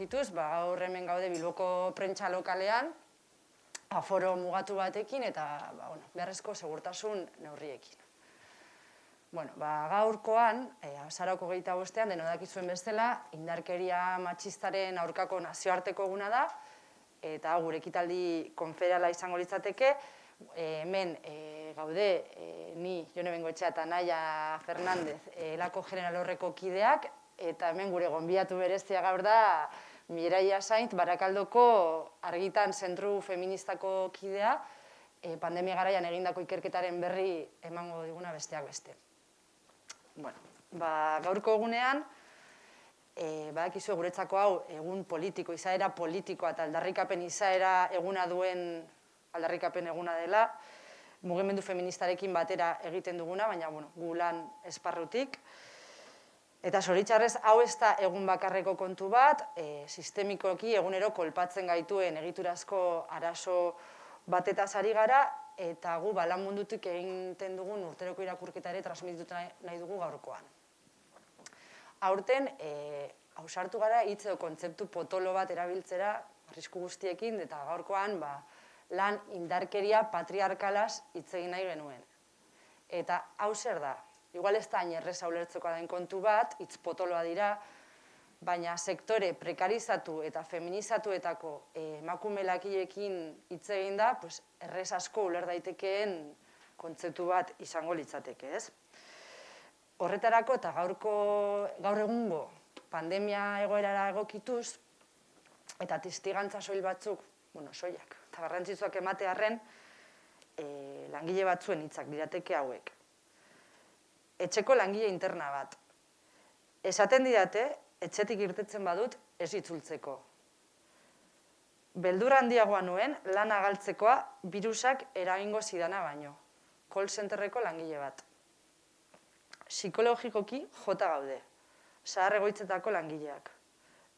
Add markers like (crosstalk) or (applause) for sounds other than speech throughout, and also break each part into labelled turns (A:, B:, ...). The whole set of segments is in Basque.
A: egokituz, ba, gaur hemen gaude Bilboko prentsa lokalean, aforo mugatu batekin eta ba, bueno, beharrezko segurtasun neurriekin. Bueno, ba, gaurkoan, e, azarako gehieta bostean, denodakizuen bestela, indarkeria matxistaren aurkako nazioarteko eguna da, eta gure ekitaldi konfederala izango litzateke, e, hemen e, gaude, e, ni, jone bengoetxea eta Naia Fernandez, elako general horreko kideak, eta hemen gure gonbiatu berezia gaur da, Mireia Sainz, Barakaldoko argitan zentru feministako kidea, e, pandemia garaian egindako ikerketaren berri emango diguna besteak beste. Bueno, ba, gaurko egunean, e, badakizu guretzako hau egun politiko, izaera politikoa eta aldarrikapen izaera eguna duen aldarrikapen eguna dela, mugimendu feministarekin batera egiten duguna, baina bueno, gu lan esparrutik. Eta zoritxarrez, hau ez da egun bakarreko kontu bat, e, sistemikoki egunero kolpatzen gaituen egiturazko arazo batetaz ari gara, eta gu balan mundutik egiten dugun urteroko irakurketa ere transmititu nahi dugu gaurkoan. Aurten, e, hausartu gara, hitz edo kontzeptu potolo bat erabiltzera, arrisku guztiekin, eta gaurkoan, ba, lan indarkeria patriarkalaz hitz egin nahi genuen. Eta hau zer da, igual ez da inerreza ulertzeko den kontu bat, hitz potoloa dira, baina sektore prekarizatu eta feminizatuetako eh, emakume lakiekin hitz egin da, pues, errez asko uler daitekeen kontzeptu bat izango litzateke, ez? horretarako eta gaurko gaur egungo pandemia egoerara egokituz eta testigantza soil batzuk, bueno, soilak, eta garrantzitzuak emate harren, e, langile batzuen hitzak dirateke hauek. Etxeko langile interna bat. Esaten didate, etxetik irtetzen badut, ez itzultzeko. Beldur handiagoa nuen, lan agaltzekoa, virusak eragingo zidana baino. Call centerreko langile bat psikologikoki jota gaude, zahar egoitzetako langileak.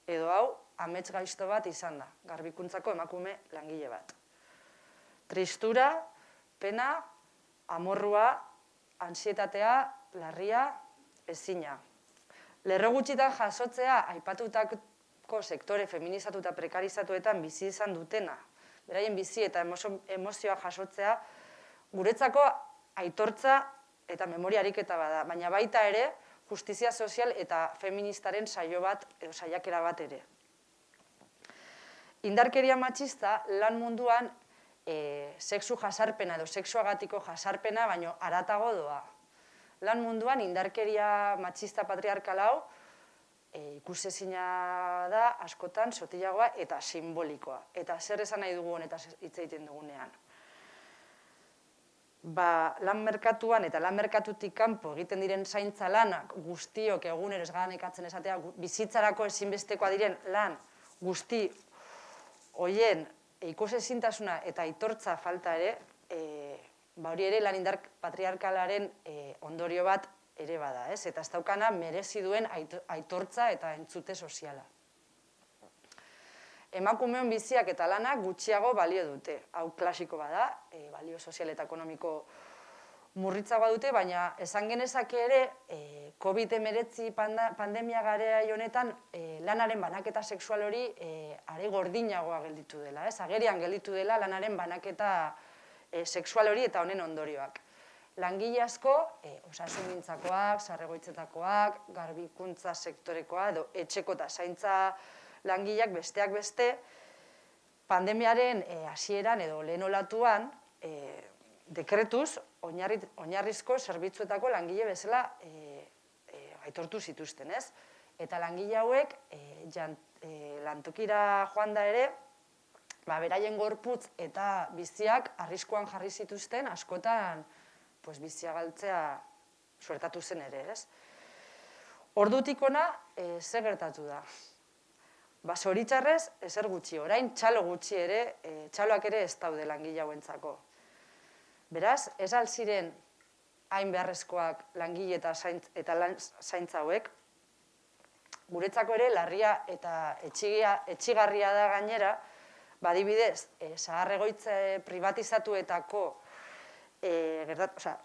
A: Edo hau, amets gaizto bat izan da, garbikuntzako emakume langile bat. Tristura, pena, amorrua, ansietatea, larria, ezina. Lerro gutxitan jasotzea aipatutako sektore feminizatu eta prekarizatuetan bizi izan dutena, beraien bizi eta emozioa jasotzea, guretzako aitortza eta memoria ariketa bada, baina baita ere justizia sozial eta feministaren saio bat edo saiakera bat ere. Indarkeria matxista lan munduan e, sexu jasarpena edo sexuagatiko jasarpena baino aratago doa. Lan munduan indarkeria matxista patriarkal hau e, ikusezina da askotan sotilagoa eta simbolikoa. Eta zer esan nahi dugu honetaz hitz egiten dugunean ba, lan merkatuan eta lan merkatutik kanpo egiten diren zaintza lanak guztiok egunero esgadan ekatzen esatea, bizitzarako ezinbestekoa diren lan guzti hoien ikusezintasuna eta aitortza falta ere, ba hori ere lan indar patriarkalaren e, ondorio bat ere bada, ez? Eta ez daukana merezi duen aitortza eta entzute soziala emakumeon biziak eta lanak gutxiago balio dute. Hau klasiko bada, e, balio sozial eta ekonomiko murritzagoa dute, baina esan genezake ere, e, COVID-19 pandemia garea honetan e, lanaren banaketa sexual hori e, are gordinagoa gelditu dela. Ez? Agerian gelditu dela lanaren banaketa e, sexual hori eta honen ondorioak. Langile asko, e, osasun gintzakoak, sarregoitzetakoak, garbikuntza sektorekoa, edo etxeko eta zaintza langileak besteak beste, pandemiaren eh, hasieran edo lehen olatuan, eh, dekretuz, oinarrizko zerbitzuetako langile bezala e, aitortu zituzten, ez? Eta langile hauek, lantokira joan da ere, ba, beraien gorputz eta biziak arriskoan jarri zituzten, askotan pues, bizia galtzea suertatu zen ere, ez? Ordutik ona, e, ze gertatu da? Ba, zoritxarrez, ezer gutxi, orain txalo gutxi ere, e, txaloak ere ez daude langile hauentzako. Beraz, ez alziren hain beharrezkoak langile eta, zaintz, eta lan zaintza hauek, guretzako ere larria eta etxigia, etxigarria da gainera, badibidez, e, zaharregoitze privatizatuetako, e, gertat, oza,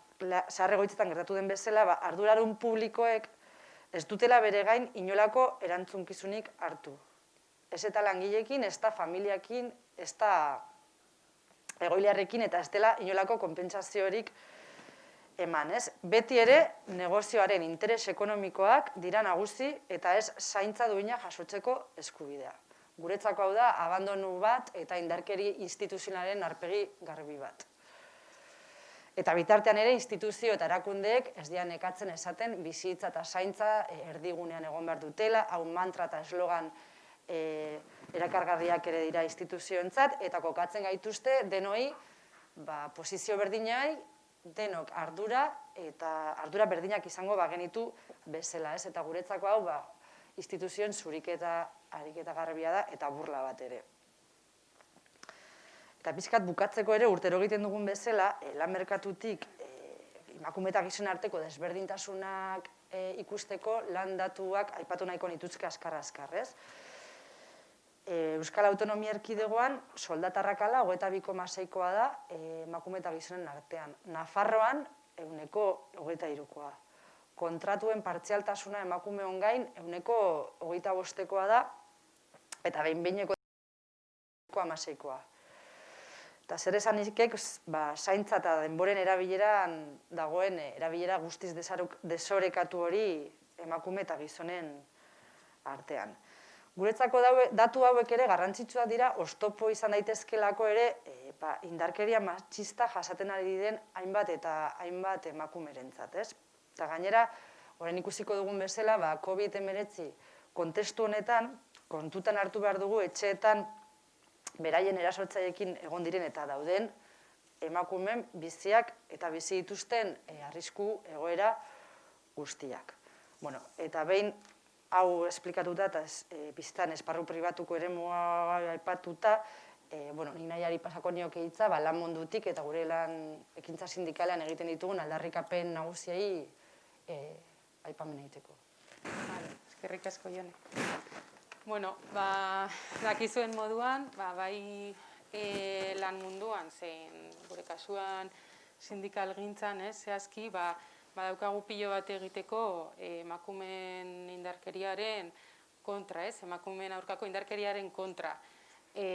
A: zaharregoitzetan gertatu den bezala, ba, ardurarun publikoek ez dutela bere gain inolako erantzunkizunik hartu ez eta langilekin, ez da familiakin, ez da egoiliarrekin, eta ez dela inolako konpentsaziorik eman, ez? Beti ere, negozioaren interes ekonomikoak dira nagusi eta ez zaintza duina jasotzeko eskubidea. Guretzako hau da, abandonu bat eta indarkeri instituzionalen arpegi garbi bat. Eta bitartean ere, instituzio eta erakundeek ez dian ekatzen esaten bizitza eta zaintza eh, erdigunean egon behar dutela, hau mantra eta eslogan e, erakargarriak ere dira instituzioentzat eta kokatzen gaituzte denoi ba, posizio berdinai denok ardura eta ardura berdinak izango bagenitu bezala, ez? Eta guretzako hau, ba, instituzioen zuriketa ariketa garbia da eta burla bat ere. Eta pizkat bukatzeko ere urtero egiten dugun bezala, e, lan merkatutik e, emakumetak gizon arteko desberdintasunak e, ikusteko lan datuak aipatu nahiko nituzke askar-askar, ez? Euskal Autonomia Erkidegoan soldatarrakala hogeita biko maseikoa da emakume eta gizonen artean. Nafarroan euneko hogeita irukoa. Kontratuen partzialtasuna emakume ongain euneko hogeita bostekoa da eta behin behineko amaseikoa. Eta zer esan izkek, ba, zaintza eta denboren erabileran dagoen erabilera guztiz desorekatu hori emakume eta gizonen artean. Guretzako datu hauek ere garrantzitsua dira, ostopo izan daitezkelako ere e, ba, indarkeria matxista jasaten ari den hainbat eta hainbat emakumerentzat, ez? Eta gainera, orain ikusiko dugun bezala, ba, COVID-19 kontestu honetan, kontutan hartu behar dugu etxeetan beraien erasotzaiekin egon diren eta dauden emakumen biziak eta bizi dituzten e, arrisku egoera guztiak. Bueno, eta behin hau esplikatuta eta e, biztan esparru pribatuko ere mua aipatuta, e, bueno, ni nahiari pasako nioke hitza, ba, lan mundutik eta gure lan ekintza sindikalean egiten ditugun aldarrikapen nagusiei e, aipamen egiteko.
B: Vale, eskerrik asko jone. Bueno, ba, dakizuen moduan, ba, bai e, lan munduan, zein gure kasuan sindikal gintzan, ez, zehazki, ba, badaukagu pilo bat egiteko eh, emakumen indarkeriaren kontra, ez? Emakumen aurkako indarkeriaren kontra. E,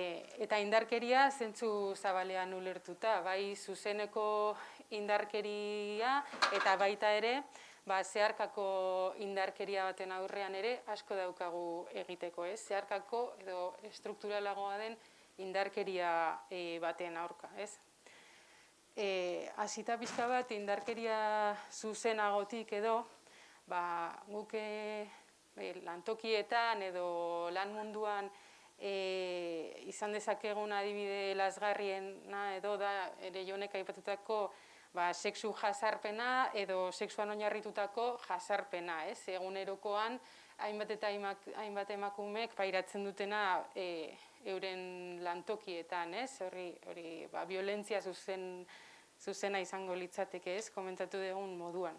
B: eta indarkeria zentzu zabalean ulertuta, bai zuzeneko indarkeria eta baita ere, ba, zeharkako indarkeria baten aurrean ere asko daukagu egiteko, ez? Zeharkako edo strukturalagoa den indarkeria e, baten aurka, ez? e, azita pixka bat indarkeria zuzenagotik edo, ba, guk e, lantokietan edo lan munduan e, izan dezakegun adibide lasgarriena edo da ere jonek aipatutako ba, sexu jasarpena edo sexuan oinarritutako jasarpena, ez? Egunerokoan hainbat eta hainbat emakumeek pairatzen dutena e, euren lantokietan, ez? Hori, hori, ba, violentzia zuzen, zuzena izango litzateke, ez? Komentatu dugun moduan.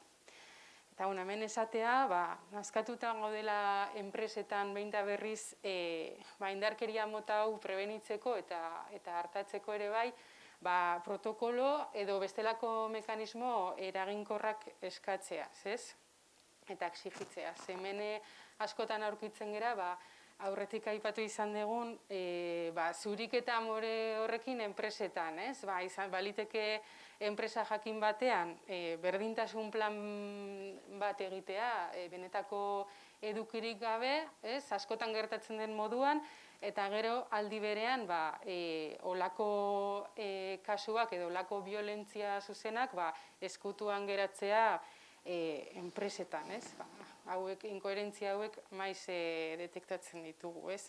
B: Eta bueno, hemen esatea, ba, nazkatuta gaudela enpresetan behin berriz e, ba, indarkeria mota hau prebenitzeko eta eta hartatzeko ere bai, ba, protokolo edo bestelako mekanismo eraginkorrak eskatzea, ez? Eta exigitzea. Zemene askotan aurkitzen gera, ba, aurretik aipatu izan dugun, e, ba, zurik eta amore horrekin enpresetan, ez? Ba, izan, baliteke enpresa jakin batean, e, berdintasun plan bat egitea, e, benetako edukirik gabe, ez? Askotan gertatzen den moduan, eta gero aldi berean, ba, e, olako e, kasuak edo olako violentzia zuzenak, ba, eskutuan geratzea, e, enpresetan, ez? Ba, hauek, inkoherentzia hauek maiz e, detektatzen ditugu, ez?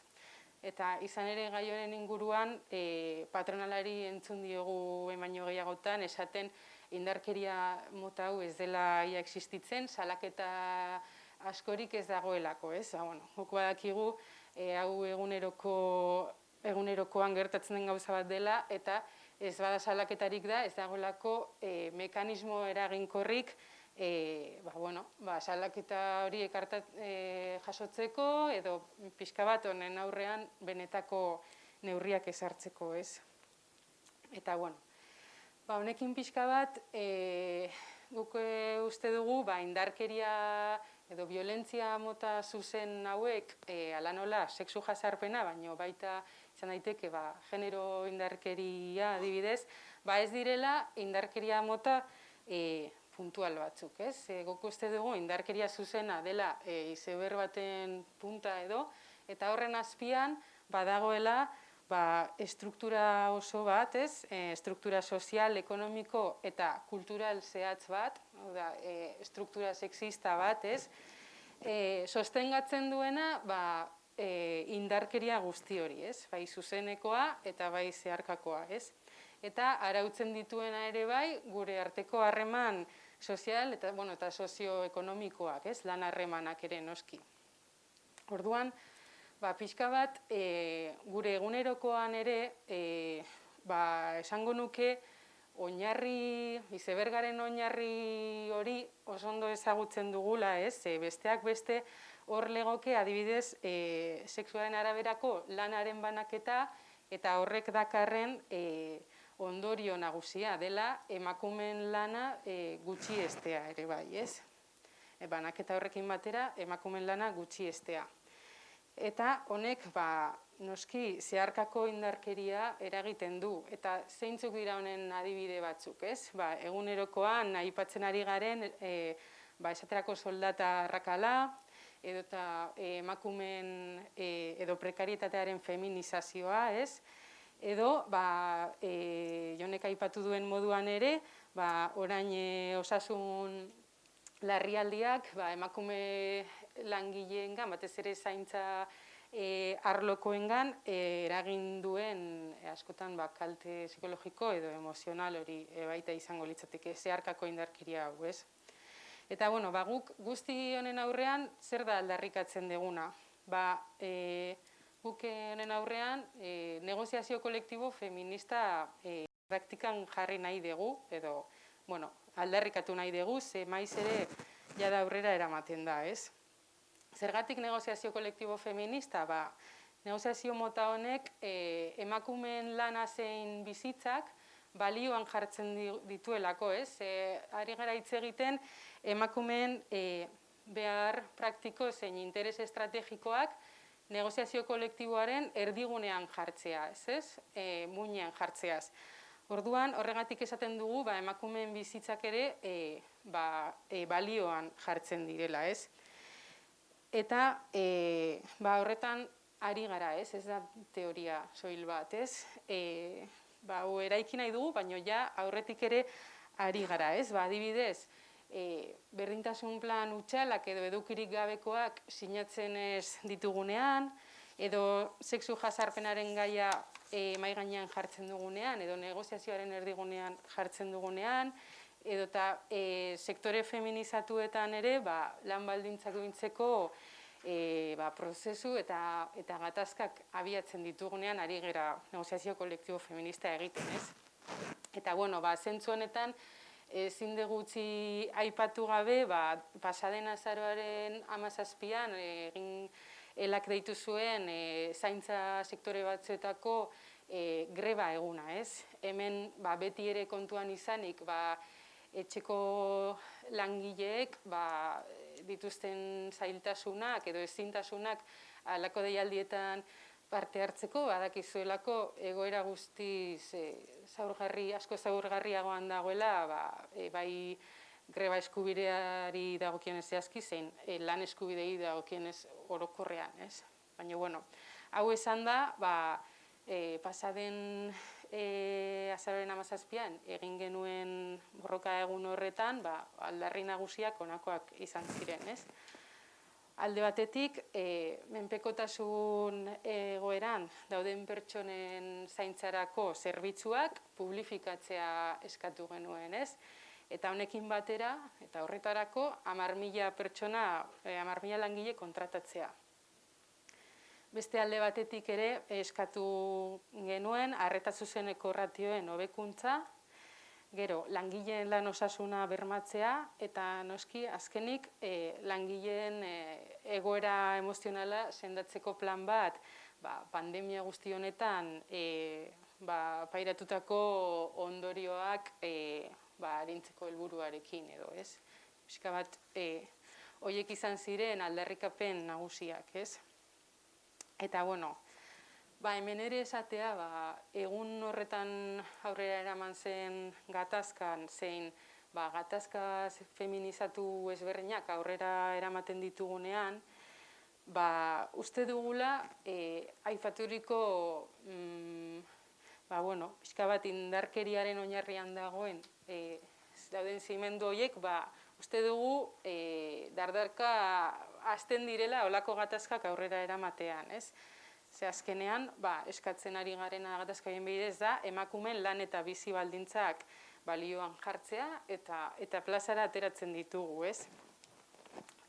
B: Eta izan ere gai honen inguruan, e, patronalari entzun diogu emaino gehiagotan, esaten indarkeria mota hau ez dela ia existitzen, salaketa askorik ez dagoelako, ez? Ba, bueno, joko badakigu, e, hau eguneroko, egunerokoan gertatzen den gauza bat dela, eta ez bada salaketarik da, ez dagoelako e, mekanismo eraginkorrik, e, ba, bueno, ba, salaketa hori ekartat e, jasotzeko edo pixka bat honen aurrean benetako neurriak ezartzeko, ez? Eta, bueno, ba, honekin pixka bat, e, guk uste dugu, ba, indarkeria edo violentzia mota zuzen hauek e, ala nola sexu jasarpena, baino baita izan daiteke ba, genero indarkeria adibidez, ba ez direla indarkeria mota e, puntual batzuk, ez? E, goko uste dugu indarkeria zuzena dela e, izeber baten punta edo, eta horren azpian badagoela ba, estruktura oso bat, ez? E, estruktura sozial, ekonomiko eta kultural zehatz bat, da, e, estruktura sexista bat, ez? E, sostengatzen duena, ba, e, indarkeria guzti hori, ez? Bai zuzenekoa eta bai zeharkakoa, ez? Eta arautzen dituena ere bai, gure arteko harreman sozial eta, bueno, eta sozioekonomikoak, ez? Lan harremanak ere noski. Orduan, ba, pixka bat, e, gure egunerokoan ere, e, ba, esango nuke, oinarri, izebergaren oinarri hori oso ondo ezagutzen dugula, ez? E, besteak beste hor legoke adibidez e, sexuaren araberako lanaren banaketa eta horrek dakarren e, ondorio nagusia dela emakumen lana e, gutxi estea ere bai, ez? E, banaketa horrekin batera emakumen lana gutxi estea. Eta honek ba, noski zeharkako indarkeria eragiten du eta zeintzuk dira honen adibide batzuk, ez? Ba, egunerokoan aipatzen ari garen e, ba, esaterako soldata arrakala edo eta emakumen e, edo prekarietatearen feminizazioa, ez? Edo, ba, e, jonek aipatu duen moduan ere, ba, orain e, osasun larrialdiak ba, emakume langileengan, batez ere zaintza e, arlokoengan e, eragin duen e, askotan ba, kalte psikologiko edo emozional hori e, baita izango litzateke zeharkako indarkiria hau, ez? Eta bueno, ba, guk guzti honen aurrean zer da aldarrikatzen deguna? Ba, e, guk honen aurrean e, negoziazio kolektibo feminista e, praktikan jarri nahi dugu edo bueno, aldarrikatu nahi dugu, ze maiz ere jada aurrera eramaten da, ez? Zergatik negoziazio kolektibo feminista? Ba, negoziazio mota honek e, emakumeen lana zein bizitzak balioan jartzen dituelako, ez? E, ari gara hitz egiten emakumeen e, behar praktiko zein interes estrategikoak negoziazio kolektiboaren erdigunean jartzea, ez ez? E, muinean jartzeaz. Orduan, horregatik esaten dugu, ba, emakumeen bizitzak ere e, ba, e, balioan jartzen direla, ez? Eta e, ba, horretan ari gara, ez? Ez da teoria soil bat, ez? E, ba, eraiki nahi dugu, baina ja aurretik ere ari gara, ez? Ba, adibidez, e, berdintasun plan utxalak edo edukirik gabekoak sinatzen ez ditugunean, edo sexu jasarpenaren gaia e, mai gainean jartzen dugunean, edo negoziazioaren erdigunean jartzen dugunean, edo eta e, sektore feminizatuetan ere ba, lan baldintzak bintzeko e, ba, prozesu eta, eta gatazkak abiatzen ditugunean ari gera negoziazio kolektibo feminista egiten, ez? Eta, bueno, ba, zentzu honetan, ezin gutxi aipatu gabe, ba, pasaden azaroaren amazazpian, egin elak deitu zuen e, zaintza sektore batzuetako e, greba eguna, ez? Hemen ba, beti ere kontuan izanik, ba, etxeko langileek ba, dituzten zailtasunak edo ezintasunak alako deialdietan parte hartzeko, badakizuelako egoera guztiz e, zaurgarri, asko zaurgarriagoan dagoela, ba, e, bai greba eskubideari dagokionez zehazki, zein e, lan eskubidei dagokionez orokorrean, ez? Baina, bueno, hau esan da, ba, e, pasaden e, azaroren amazazpian egin genuen borroka egun horretan, ba, aldarri nagusiak onakoak izan ziren, ez? Alde batetik, e, menpekotasun egoeran dauden pertsonen zaintzarako zerbitzuak publifikatzea eskatu genuen, ez? Eta honekin batera, eta horretarako, amar mila pertsona, e, amar mila langile kontratatzea beste alde batetik ere eskatu genuen arreta zuzeneko ratioen hobekuntza, gero langileen lan osasuna bermatzea eta noski azkenik e, langileen e, egoera emozionala sendatzeko plan bat ba, pandemia guzti honetan e, ba, pairatutako ondorioak e, ba, arintzeko helburuarekin edo ez. Piska bat e, hoiek izan ziren aldarrikapen nagusiak, ez? Eta bueno, ba hemen ere esatea, ba, egun horretan aurrera eraman zen gatazkan zein ba, gatazka feminizatu ezberdinak aurrera eramaten ditugunean, ba, uste dugula e, aifaturiko mm, ba, bueno, pixka bat indarkeriaren oinarrian dagoen e, dauden zimendu horiek, ba, uste dugu e, dardarka hasten direla olako gatazkak aurrera eramatean, ez? Ze azkenean, ba, eskatzen ari garen gatazkaien bidez da, emakumen lan eta bizi baldintzak balioan jartzea eta eta plazara ateratzen ditugu, ez?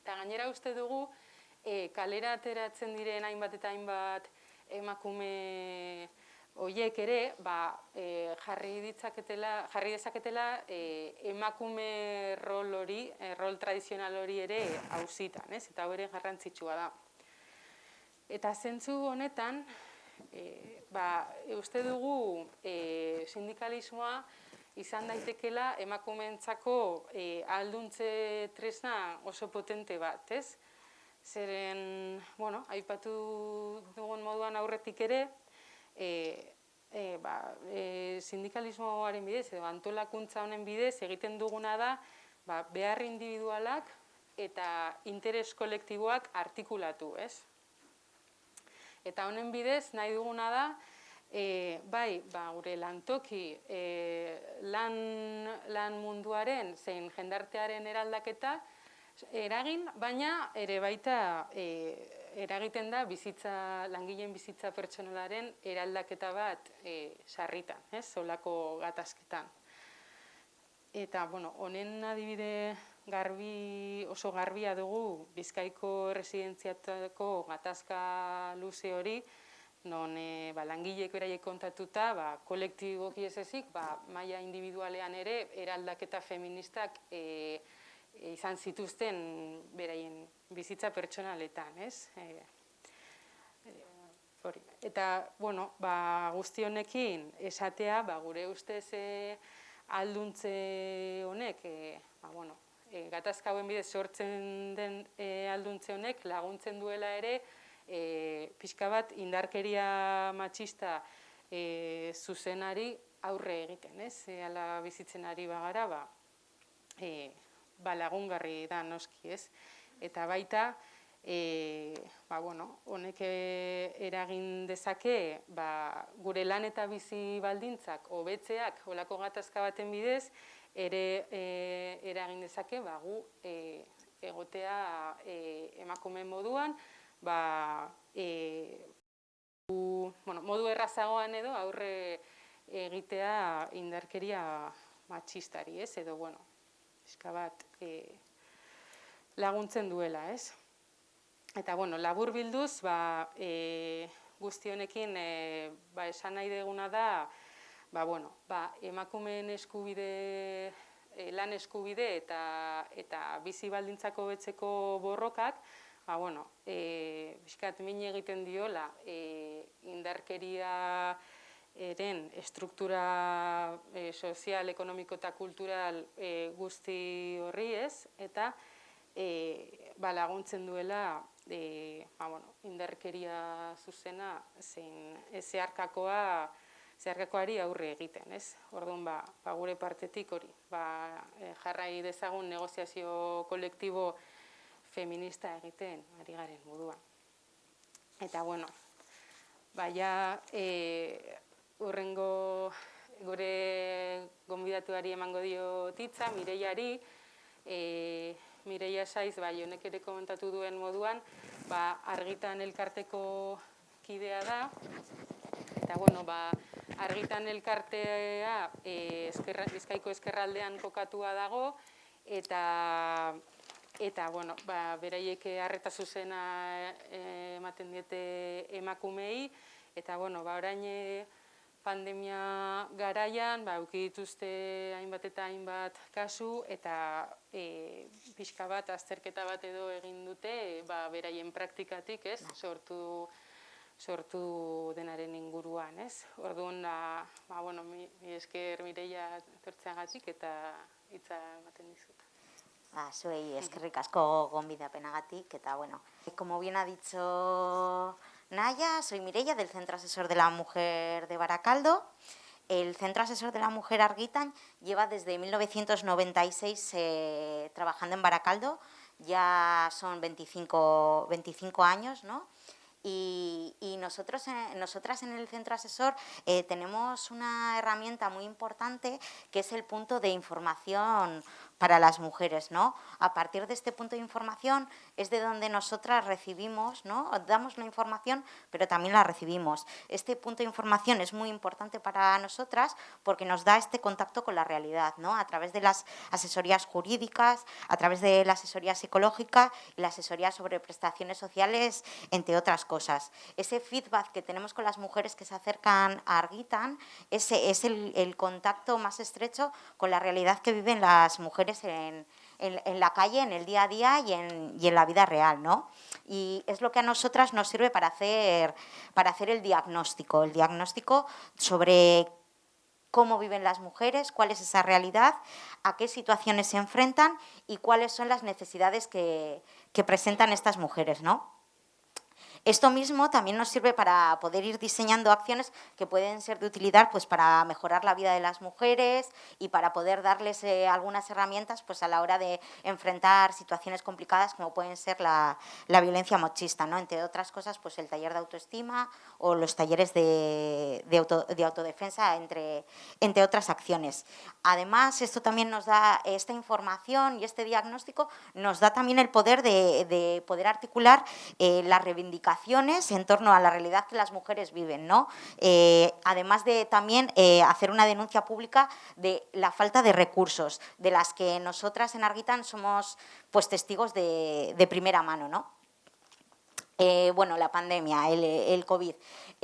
B: Eta gainera uste dugu, e, kalera ateratzen diren hainbat eta hainbat emakume Oiek ere, ba, e, jarri ditzaketela, jarri dezaketela e, emakume rol hori, e, rol tradizional hori ere hauzitan, ez? Eta hori garrantzitsua da. Eta zentzu honetan, e, ba, uste dugu e, sindikalismoa izan daitekela emakumeentzako e, alduntze tresna oso potente bat, ez? Zeren, bueno, aipatu dugun moduan aurretik ere, e, e, ba, e, sindikalismoaren bidez edo antolakuntza honen bidez egiten duguna da ba, behar individualak eta interes kolektiboak artikulatu, ez? Eta honen bidez nahi duguna da e, bai, ba, gure lantoki e, lan, lan munduaren zein jendartearen eraldaketa eragin, baina ere baita e, eragiten da bizitza, langileen bizitza pertsonalaren eraldaketa bat e, sarritan, ez, solako gatazketan. Eta, bueno, honen adibide garbi, oso garbia dugu Bizkaiko residentziatako gatazka luze hori, non e, ba, langileek beraiek kontatuta, ba, kolektiboki ez ezik, ba, maia individualean ere, eraldaketa feministak e, izan zituzten beraien bizitza pertsonaletan, ez? E, hori. Eta, bueno, ba, guzti honekin esatea, ba, gure ustez e, alduntze honek, e, ba, bueno, e, gatazka hauen bidez sortzen den e, alduntze honek laguntzen duela ere, e, pixka bat indarkeria matxista e, zuzenari aurre egiten, ez? E, ala bizitzen ari bagara, ba, e, ba, lagungarri da noski, ez? Eta baita, e, ba, bueno, honek eragin dezake ba, gure lan eta bizi baldintzak hobetzeak olako gatazka baten bidez, ere e, eragin dezake ba, gu e, egotea e, emakume moduan, ba, e, u, bueno, modu errazagoan edo aurre egitea indarkeria matxistari, ez? Edo, bueno, eska bat e, laguntzen duela, ez? Eta, bueno, labur bilduz, ba, e, guzti honekin, e, ba, esan nahi deguna da, ba, bueno, ba, emakumeen eskubide, e, lan eskubide eta, eta bizi baldintzako betzeko borrokak, ba, bueno, e, biskat min egiten diola, e, indarkeria, eren estruktura e, sozial, ekonomiko eta kultural e, guzti horri ez, eta e, ba, laguntzen duela e, ba, bueno, indarkeria zuzena zein zeharkakoa zeharkakoari aurre egiten, ez? Orduan ba, ba gure partetik hori, ba, e, jarrai dezagun negoziazio kolektibo feminista egiten ari garen moduan. Eta bueno, baia e, urrengo gure gonbidatuari emango dio titza, Mireiari, e, Mireia Saiz, bai, honek ere komentatu duen moduan, ba, argitan elkarteko kidea da, eta bueno, ba, argitan elkartea e, eskerra, bizkaiko eskerraldean kokatua dago, eta eta bueno, ba, beraiek harreta zuzena e, ematen diete emakumei, eta bueno, ba, orain pandemia garaian, ba, dituzte hainbat eta hainbat kasu, eta e, pixka bat, azterketa bat edo egin dute, ba, beraien praktikatik, ez, sortu, sortu denaren inguruan, ez. Orduan, da, ba, bueno, mi, mi esker mireia tortzeagatik eta hitza ematen dizut.
C: Ba, zuei eskerrik asko gonbidapenagatik eta bueno, como bien ha dicho Naya, soy Mireia del Centro Asesor de la Mujer de Baracaldo. El Centro Asesor de la Mujer Arguitan lleva desde 1996 eh, trabajando en Baracaldo, ya son 25, 25 años, ¿no? Y, y nosotros, eh, nosotras en el centro asesor eh, tenemos una herramienta muy importante que es el punto de información para las mujeres, ¿no? A partir de este punto de información es de donde nosotras recibimos, ¿no? Damos la información, pero también la recibimos. Este punto de información es muy importante para nosotras porque nos da este contacto con la realidad, ¿no? A través de las asesorías jurídicas, a través de la asesoría psicológica y la asesoría sobre prestaciones sociales, entre otras cosas. Ese feedback que tenemos con las mujeres que se acercan a Arguitan ese es el, el contacto más estrecho con la realidad que viven las mujeres en, en, la calle, en el día a día y en, y en, la vida real, ¿no? Y es lo que a nosotras nos sirve para hacer, para hacer el diagnóstico, el diagnóstico sobre cómo viven las mujeres, cuál es esa realidad, a qué situaciones se enfrentan y cuáles son las necesidades que, que presentan estas mujeres, ¿no? Esto mismo también nos sirve para poder ir diseñando acciones que pueden ser de utilidad pues, para mejorar la vida de las mujeres y para poder darles eh, algunas herramientas pues, a la hora de enfrentar situaciones complicadas como pueden ser la, violencia machista, ¿no? entre otras cosas pues, el taller de autoestima o los talleres de, de, auto, de autodefensa, entre, otras acciones. Además, esto también nos da, esta información y este diagnóstico nos da también el poder de, de poder articular eh, la en torno a la realidad que las mujeres viven, ¿no? Eh, además de también eh, hacer una denuncia pública de la falta de recursos, de las que nosotras en Arguitan somos pues, testigos de, primera mano. ¿no? Eh, bueno, la pandemia, el COVID.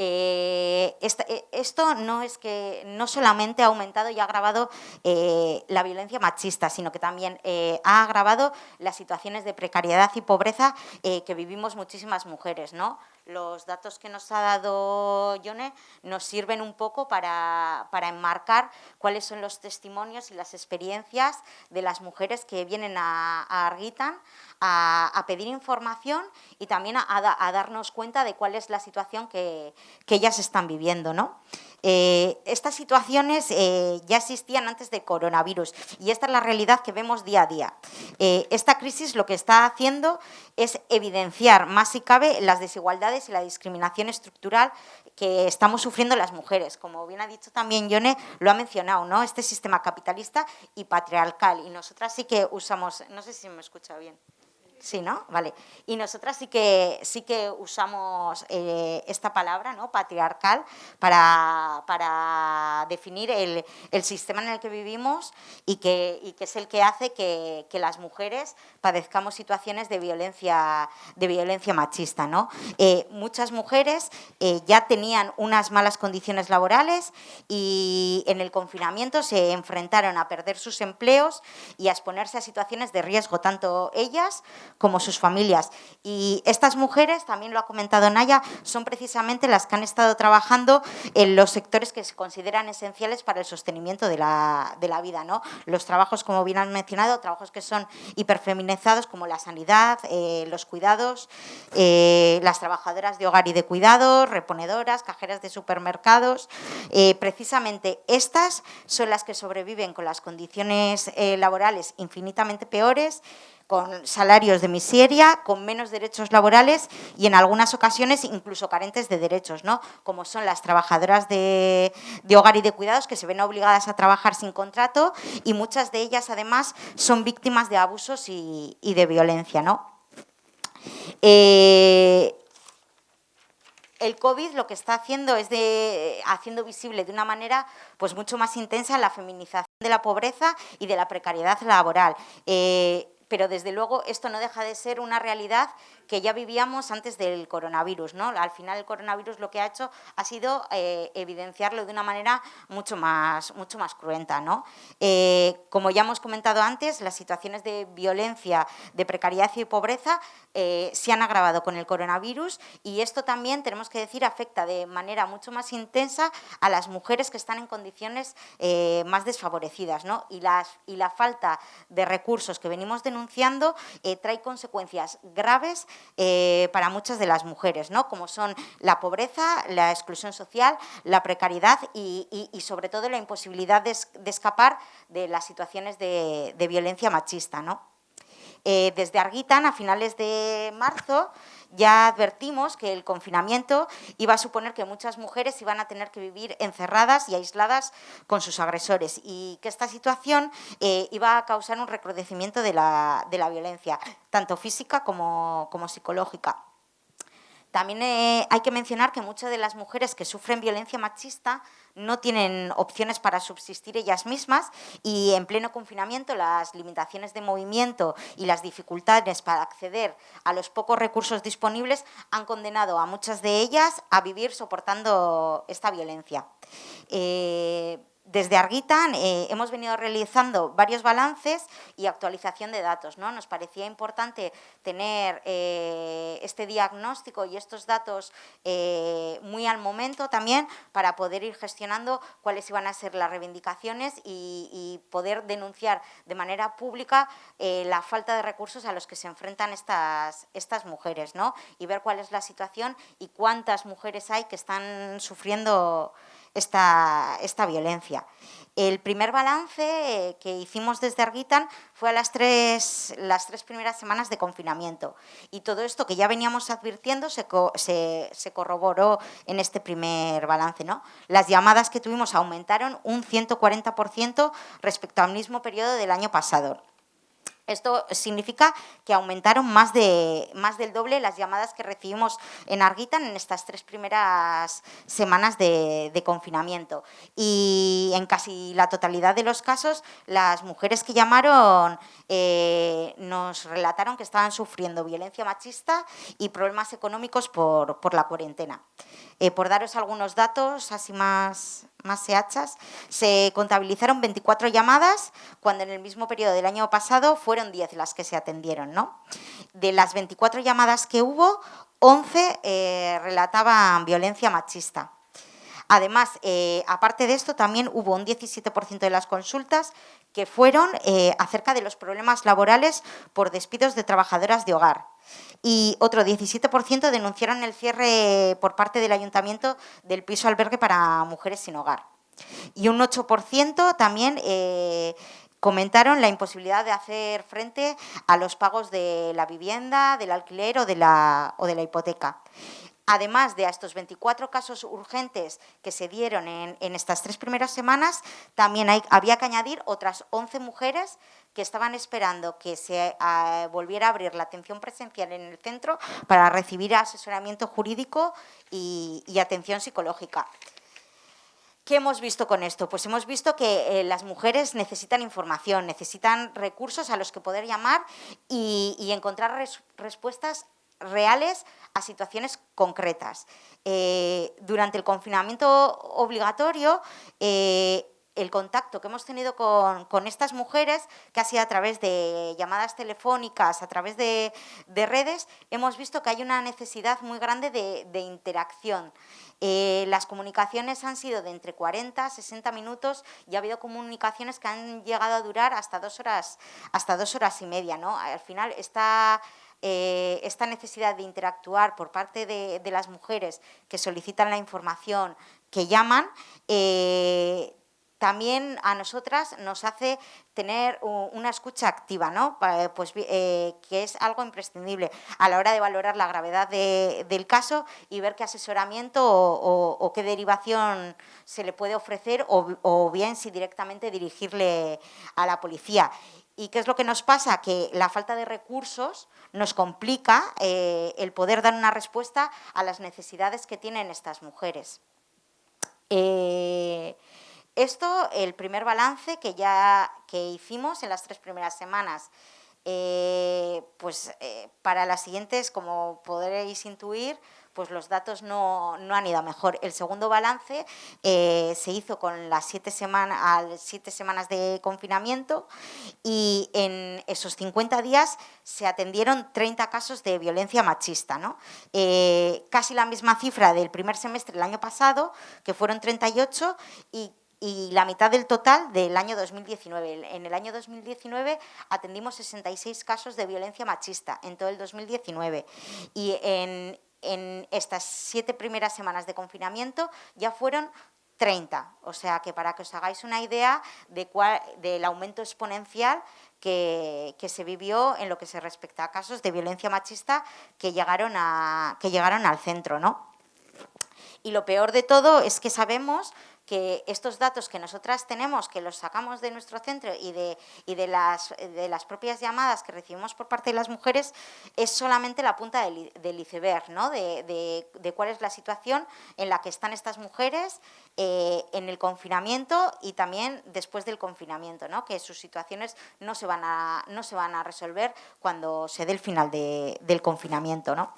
C: Eh, eh, esto no es que no solamente ha aumentado y ha agravado eh, la violencia machista, sino que también ha agravado las situaciones de precariedad y pobreza que vivimos muchísimas mujeres. Los datos que nos ha dado Yone nos sirven un poco para, para enmarcar cuáles son los testimonios y las experiencias de las mujeres que vienen a, a Arguitan a, a, pedir información y también a, a, darnos cuenta de cuál es la situación que, ellas están viviendo. ¿no? Eh, estas situaciones eh, ya existían antes del coronavirus y esta es la realidad que vemos día a día. Eh, esta crisis lo que está haciendo es evidenciar más si cabe las desigualdades y la discriminación estructural que estamos sufriendo las mujeres. Como bien ha dicho también Yone, lo ha mencionado, ¿no? este sistema capitalista y patriarcal. Y nosotras sí que usamos, no sé si me escucha bien. Sí, ¿no? Vale. Y nosotras sí que, sí que usamos eh, esta palabra, ¿no? Patriarcal, para, para definir el, el, sistema en el que vivimos y que, y que es el que hace que, que, las mujeres padezcamos situaciones de violencia, de violencia machista, ¿no? Eh, muchas mujeres eh, ya tenían unas malas condiciones laborales y en el confinamiento se enfrentaron a perder sus empleos y a exponerse a situaciones de riesgo, tanto ellas como sus familias. Y estas mujeres, también lo ha comentado Naya, son precisamente las que han estado trabajando en los sectores que se consideran esenciales para el sostenimiento de la, de la vida. ¿no? Los trabajos, como bien han mencionado, trabajos que son hiperfeminizados como la sanidad, eh, los cuidados, eh, las trabajadoras de hogar y de cuidados, reponedoras, cajeras de supermercados. Eh, precisamente estas son las que sobreviven con las condiciones laborales infinitamente peores, con salarios de miseria, con menos derechos laborales y en algunas ocasiones incluso carentes de derechos, ¿no? como son las trabajadoras de, hogar y de cuidados que se ven obligadas a trabajar sin contrato y muchas de ellas además son víctimas de abusos y, y de violencia. ¿no? Eh, el COVID lo que está haciendo es de, haciendo visible de una manera pues mucho más intensa la feminización de la pobreza y de la precariedad laboral. Eh, pero desde luego esto no deja de ser una realidad que ya vivíamos antes del coronavirus. ¿no? Al final el coronavirus lo que ha hecho ha sido eh, evidenciarlo de una manera mucho más, mucho más cruenta. ¿no? Eh, como ya hemos comentado antes, las situaciones de violencia, de precariedad y pobreza eh, se han agravado con el coronavirus y esto también, tenemos que decir, afecta de manera mucho más intensa a las mujeres que están en condiciones más desfavorecidas. ¿no? Y, las, y la falta de recursos que venimos denunciando trae consecuencias graves eh, para muchas de las mujeres, ¿no? como son la pobreza, la exclusión social, la precariedad y, sobre todo la imposibilidad de, escapar de las situaciones de, violencia machista. ¿no? Eh, desde Arguitan, a finales de marzo, ya advertimos que el confinamiento iba a suponer que muchas mujeres iban a tener que vivir encerradas y aisladas con sus agresores y que esta situación eh, iba a causar un recrudecimiento de la, violencia, tanto física como psicológica. También eh, hay que mencionar que muchas de las mujeres que sufren violencia machista no tienen opciones para subsistir ellas mismas y en pleno confinamiento las limitaciones de movimiento y las dificultades para acceder a los pocos recursos disponibles han condenado a muchas de ellas a vivir soportando esta violencia. Eh, desde Arguitan eh, hemos venido realizando varios balances y actualización de datos. ¿no? Nos parecía importante tener eh, este diagnóstico y estos datos eh, muy al momento también para poder ir gestionando cuáles iban a ser las reivindicaciones y, poder denunciar de manera pública la falta de recursos a los que se enfrentan estas, estas mujeres ¿no? y ver cuál es la situación y cuántas mujeres hay que están sufriendo esta, esta violencia. El primer balance eh, que hicimos desde Arguitan fue a las tres, las tres primeras semanas de confinamiento y todo esto que ya veníamos advirtiendo se, se, corroboró en este primer balance. ¿no? Las llamadas que tuvimos aumentaron un 140% respecto al mismo periodo del año pasado. Esto significa que aumentaron más, de, más del doble las llamadas que recibimos en Arguitan en estas tres primeras semanas de, confinamiento. Y en casi la totalidad de los casos, las mujeres que llamaron eh, nos relataron que estaban sufriendo violencia machista y problemas económicos por, por la cuarentena. Eh, por daros algunos datos así más, más hachas, se contabilizaron 24 llamadas cuando en el mismo periodo del año pasado fueron 10 las que se atendieron. ¿no? De las 24 llamadas que hubo, 11 eh, relataban violencia machista. Además, eh, aparte de esto, también hubo un 17% de las consultas que fueron acerca de los problemas laborales por despidos de trabajadoras de hogar y otro 17% denunciaron el cierre por parte del ayuntamiento del piso albergue para mujeres sin hogar. Y un 8% también eh, comentaron la imposibilidad de hacer frente a los pagos de la vivienda, del alquiler o de la, o de la hipoteca. Además de a estos 24 casos urgentes que se dieron en, estas tres primeras semanas, también había que añadir otras 11 mujeres que estaban esperando que se volviera a abrir la atención presencial en el centro para recibir asesoramiento jurídico y, atención psicológica. ¿Qué hemos visto con esto? Pues hemos visto que eh, las mujeres necesitan información, necesitan recursos a los que poder llamar y, encontrar respuestas reales a situaciones concretas. Eh, durante el confinamiento obligatorio, eh, el contacto que hemos tenido con, estas mujeres, que ha sido a través de llamadas telefónicas, a través de, redes, hemos visto que hay una necesidad muy grande de, interacción. Eh, las comunicaciones han sido de entre 40 a 60 minutos y ha habido comunicaciones que han llegado a durar hasta dos horas, hasta dos horas y media. ¿no? Al final, esta, eh, esta necesidad de interactuar por parte de, las mujeres que solicitan la información, que llaman, eh, también a nosotras nos hace tener una escucha activa, ¿no? pues, eh, que es algo imprescindible a la hora de valorar la gravedad del caso y ver qué asesoramiento o, qué derivación se le puede ofrecer o, bien si directamente dirigirle a la policía. ¿Y qué es lo que nos pasa? Que la falta de recursos nos complica eh, el poder dar una respuesta a las necesidades que tienen estas mujeres. Eh, esto, el primer balance que ya que hicimos en las tres primeras semanas. Eh, pues para las siguientes, como podréis intuir, pues los datos no, han ido mejor. El segundo balance eh, se hizo con las siete, siete semanas de confinamiento y en esos 50 días se atendieron 30 casos de violencia machista. ¿no? Eh, casi la misma cifra del primer semestre del año pasado, que fueron 38, y y la mitad del total del año 2019. En el año 2019 atendimos 66 casos de violencia machista en todo el 2019 y en, en estas siete primeras semanas de confinamiento ya fueron 30. O sea que para que os hagáis una idea de cuál, del aumento exponencial que, se vivió en lo que se respecta a casos de violencia machista que llegaron, a, que llegaron al centro. ¿no? Y lo peor de todo es que sabemos que estos datos que nosotras tenemos, que los sacamos de nuestro centro y de, de, las, de las propias llamadas que recibimos por parte de las mujeres, es solamente la punta del, iceberg, ¿no? de, cuál es la situación en la que están estas mujeres eh, en el confinamiento y también después del confinamiento, ¿no? que sus situaciones no se van a, no se van a resolver cuando se dé el final del confinamiento. ¿no?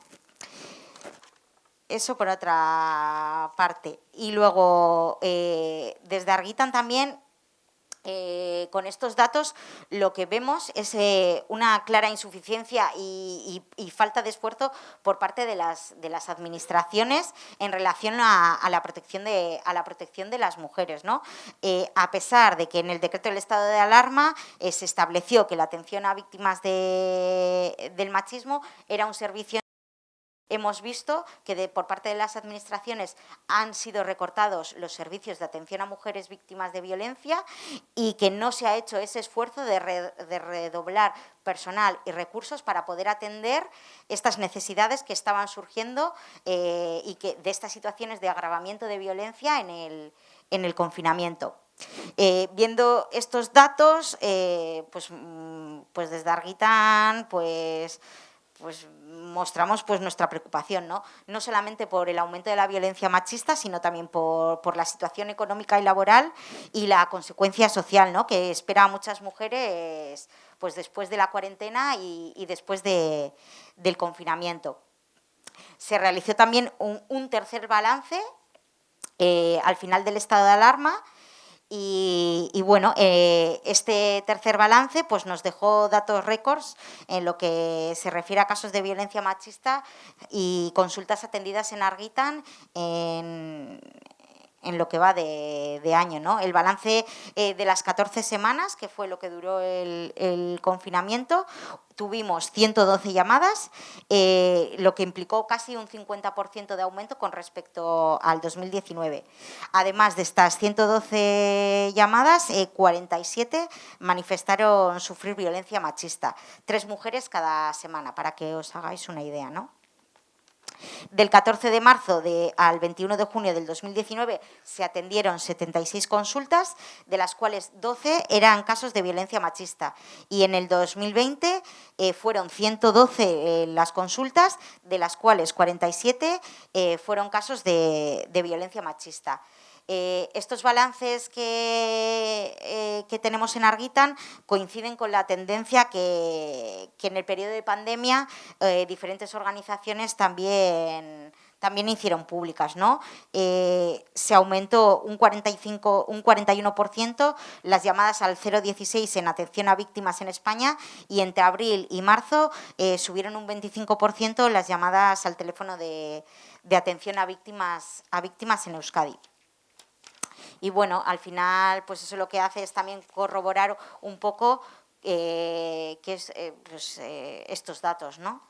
C: Eso por otra parte. Y luego, eh, desde Arguitan también, eh, con estos datos, lo que vemos es eh, una clara insuficiencia y, falta de esfuerzo por parte de las, de las administraciones en relación a, la protección de, a la protección de las mujeres. ¿no? a pesar de que en el decreto del estado de alarma se estableció que la atención a víctimas del machismo era un servicio Hemos visto que por parte de las administraciones han sido recortados los servicios de atención a mujeres víctimas de violencia y que no se ha hecho ese esfuerzo de, redoblar personal y recursos para poder atender estas necesidades que estaban surgiendo eh, y que de estas situaciones de agravamiento de violencia en el, confinamiento. Eh, viendo estos datos, eh, pues, mm, pues desde Arguitán, pues pues mostramos pues nuestra preocupación, ¿no? no solamente por el aumento de la violencia machista, sino también por, la situación económica y laboral y la consecuencia social ¿no? que espera a muchas mujeres pues después de la cuarentena y, después del confinamiento. Se realizó también un, tercer balance eh, al final del estado de alarma y, bueno, eh, este tercer balance pues, nos dejó datos récords en lo que se refiere a casos de violencia machista y consultas atendidas en Arguitan en, en lo que va de, año. ¿no? El balance eh, de las 14 semanas, que fue lo que duró el, confinamiento, tuvimos 112 llamadas, eh, lo que implicó casi un 50% de aumento con respecto al 2019. Además de estas 112 llamadas, 47 eh, manifestaron sufrir violencia machista, tres mujeres cada semana, para que os hagáis una idea. ¿no? Del 14 de marzo al 21 de junio del 2019 se atendieron 76 consultas, de las cuales 12 eran casos de violencia machista. Y en el 2020 eh, fueron 112 eh, las consultas, de las cuales 47 eh, fueron casos de violencia machista. Estos balances eh, que, tenemos en Arguitan coinciden con la tendencia que, en el periodo de pandemia eh, diferentes organizaciones también también hicieron públicas, ¿no? se aumentó un 45, un 41% las llamadas al 016 en atención a víctimas en España y entre abril y marzo subieron un 25% las llamadas al teléfono de, de atención a víctimas, a víctimas en Euskadi. Y bueno, al final, pues eso lo que hace es también corroborar un poco eh, es, eh, pues, eh, estos datos, ¿no?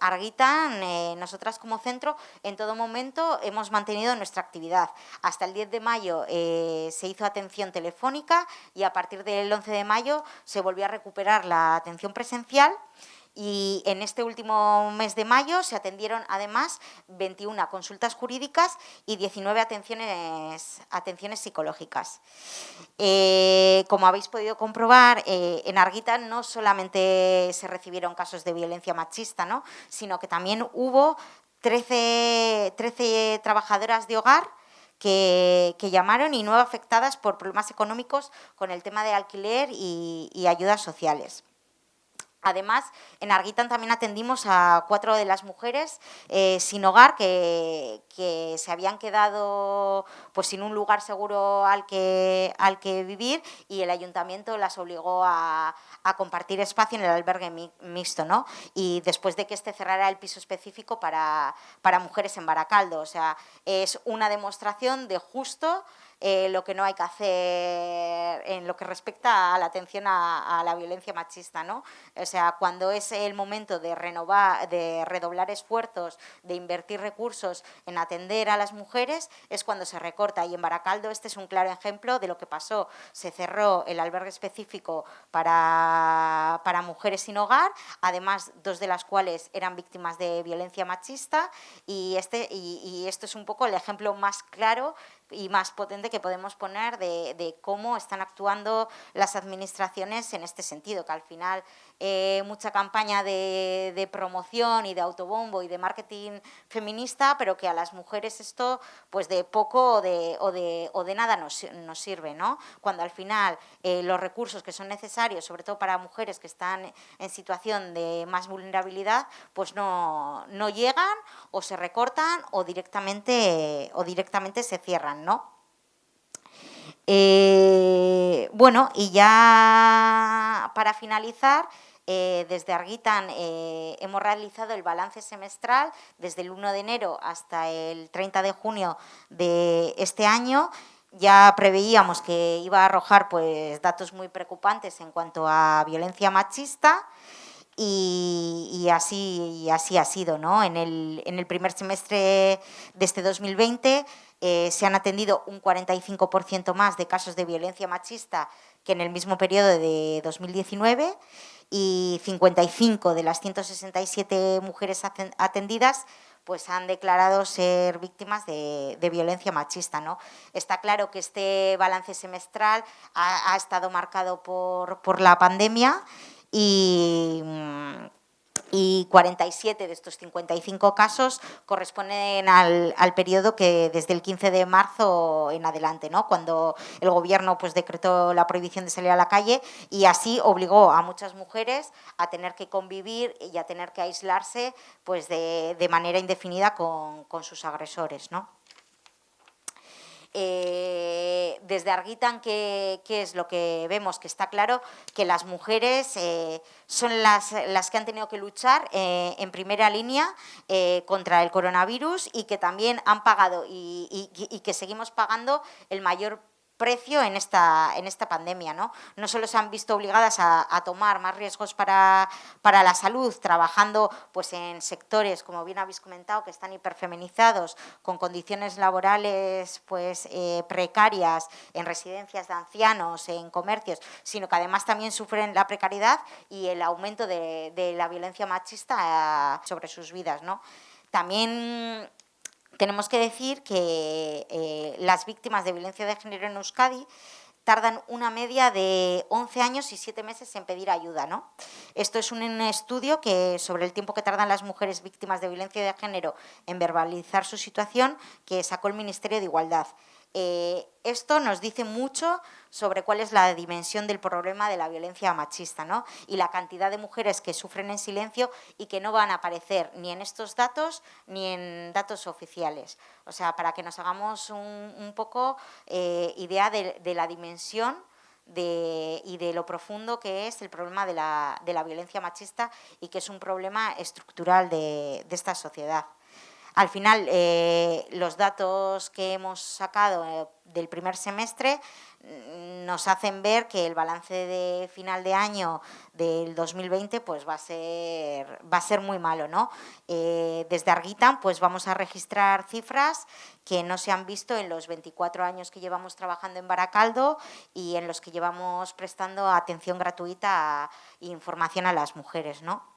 C: Arguitan, nosotras como centro, en todo momento hemos mantenido nuestra actividad. Hasta el 10 de mayo se hizo atención telefónica y a partir del 11 de mayo se volvió a recuperar la atención presencial y en este último mes de mayo se atendieron además 21 consultas jurídicas y 19 atenciones, atenciones psicológicas. Eh, como habéis podido comprobar, eh, en Arguita no solamente se recibieron casos de violencia machista, ¿no? sino que también hubo 13, 13 trabajadoras de hogar que, llamaron y no afectadas por problemas económicos con el tema de alquiler y ayudas sociales. Además, en Arguitan también atendimos a cuatro de las mujeres eh, sin hogar que, se habían quedado pues, sin un lugar seguro al que, al que vivir y el ayuntamiento las obligó a, compartir espacio en el albergue mixto, ¿no? Y después de que este cerrara el piso específico para, para mujeres en Baracaldo. O sea, es una demostración de justo eh, lo que no hay que hacer en lo que respecta a la atención a, la violencia machista, ¿no? O sea, cuando es el momento de renovar, de redoblar esfuerzos, de invertir recursos en atender a las mujeres, es cuando se recorta. Y en Baracaldo este es un claro ejemplo de lo que pasó. Se cerró el albergue específico para, para mujeres sin hogar, además dos de las cuales eran víctimas de violencia machista y, este, y, y esto es un poco el ejemplo más claro y más potente que podemos poner de, de, cómo están actuando las administraciones en este sentido, que al final eh, mucha campaña de, promoción y de autobombo y de marketing feminista, pero que a las mujeres esto pues de poco o de, o de, o de nada nos, nos, sirve, ¿no? Cuando al final eh, los recursos que son necesarios, sobre todo para mujeres que están en situación de más vulnerabilidad, pues no, no llegan o se recortan o directamente, o directamente se cierran, ¿no? Eh, bueno, y ya para finalizar, eh, desde Arguitan eh, hemos realizado el balance semestral desde el 1 de enero hasta el 30 de junio de este año. Ya preveíamos que iba a arrojar pues, datos muy preocupantes en cuanto a violencia machista y, y, así, y así ha sido. ¿no? En, el, en el primer semestre de este 2020 eh, se han atendido un 45% más de casos de violencia machista que en el mismo periodo de 2019 y 55 de las 167 mujeres atendidas pues han declarado ser víctimas de, violencia machista. ¿no? Está claro que este balance semestral ha, estado marcado por, por la pandemia y mm, y 47 de estos 55 casos corresponden al, al, periodo que desde el 15 de marzo en adelante, ¿no? cuando el gobierno pues, decretó la prohibición de salir a la calle y así obligó a muchas mujeres a tener que convivir y a tener que aislarse pues, de, de manera indefinida con, con sus agresores. ¿no? Eh, desde Arguitan, ¿qué, ¿qué, es lo que vemos? Que está claro que las mujeres eh, son las, las, que han tenido que luchar eh, en primera línea eh, contra el coronavirus y que también han pagado y, y, y que seguimos pagando el mayor precio en esta, en esta pandemia. ¿no? no solo se han visto obligadas a, a tomar más riesgos para, para, la salud, trabajando pues, en sectores, como bien habéis comentado, que están hiperfeminizados, con condiciones laborales pues, eh, precarias, en residencias de ancianos, en comercios, sino que además también sufren la precariedad y el aumento de, de la violencia machista eh, sobre sus vidas. ¿no? También tenemos que decir que eh, las víctimas de violencia de género en Euskadi tardan una media de 11 años y 7 meses en pedir ayuda. ¿no? Esto es un estudio que sobre el tiempo que tardan las mujeres víctimas de violencia de género en verbalizar su situación que sacó el Ministerio de Igualdad. Eh, esto nos dice mucho sobre cuál es la dimensión del problema de la violencia machista ¿no? y la cantidad de mujeres que sufren en silencio y que no van a aparecer ni en estos datos ni en datos oficiales. O sea, para que nos hagamos un, poco eh, idea de, la dimensión y de lo profundo que es el problema de la, violencia machista y que es un problema estructural de esta sociedad. Al final, eh, los datos que hemos sacado eh, del primer semestre mm, nos hacen ver que el balance de final de año del 2020 pues, va, a ser, va a ser muy malo. ¿no? Eh, desde Arguitan pues, vamos a registrar cifras que no se han visto en los 24 años que llevamos trabajando en Baracaldo y en los que llevamos prestando atención gratuita e información a las mujeres. ¿no?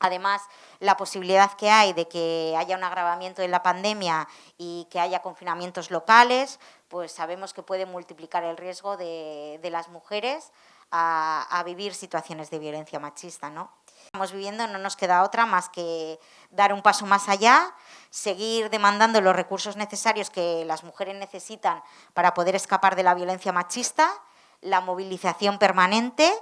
C: Además, la posibilidad que hay de que haya un agravamiento de la pandemia y que haya confinamientos locales, pues sabemos que puede multiplicar el riesgo de, las mujeres a, a, vivir situaciones de violencia machista. ¿no? Estamos viviendo, no nos queda otra más que dar un paso más allá, seguir demandando los recursos necesarios que las mujeres necesitan para poder escapar de la violencia machista, la movilización permanente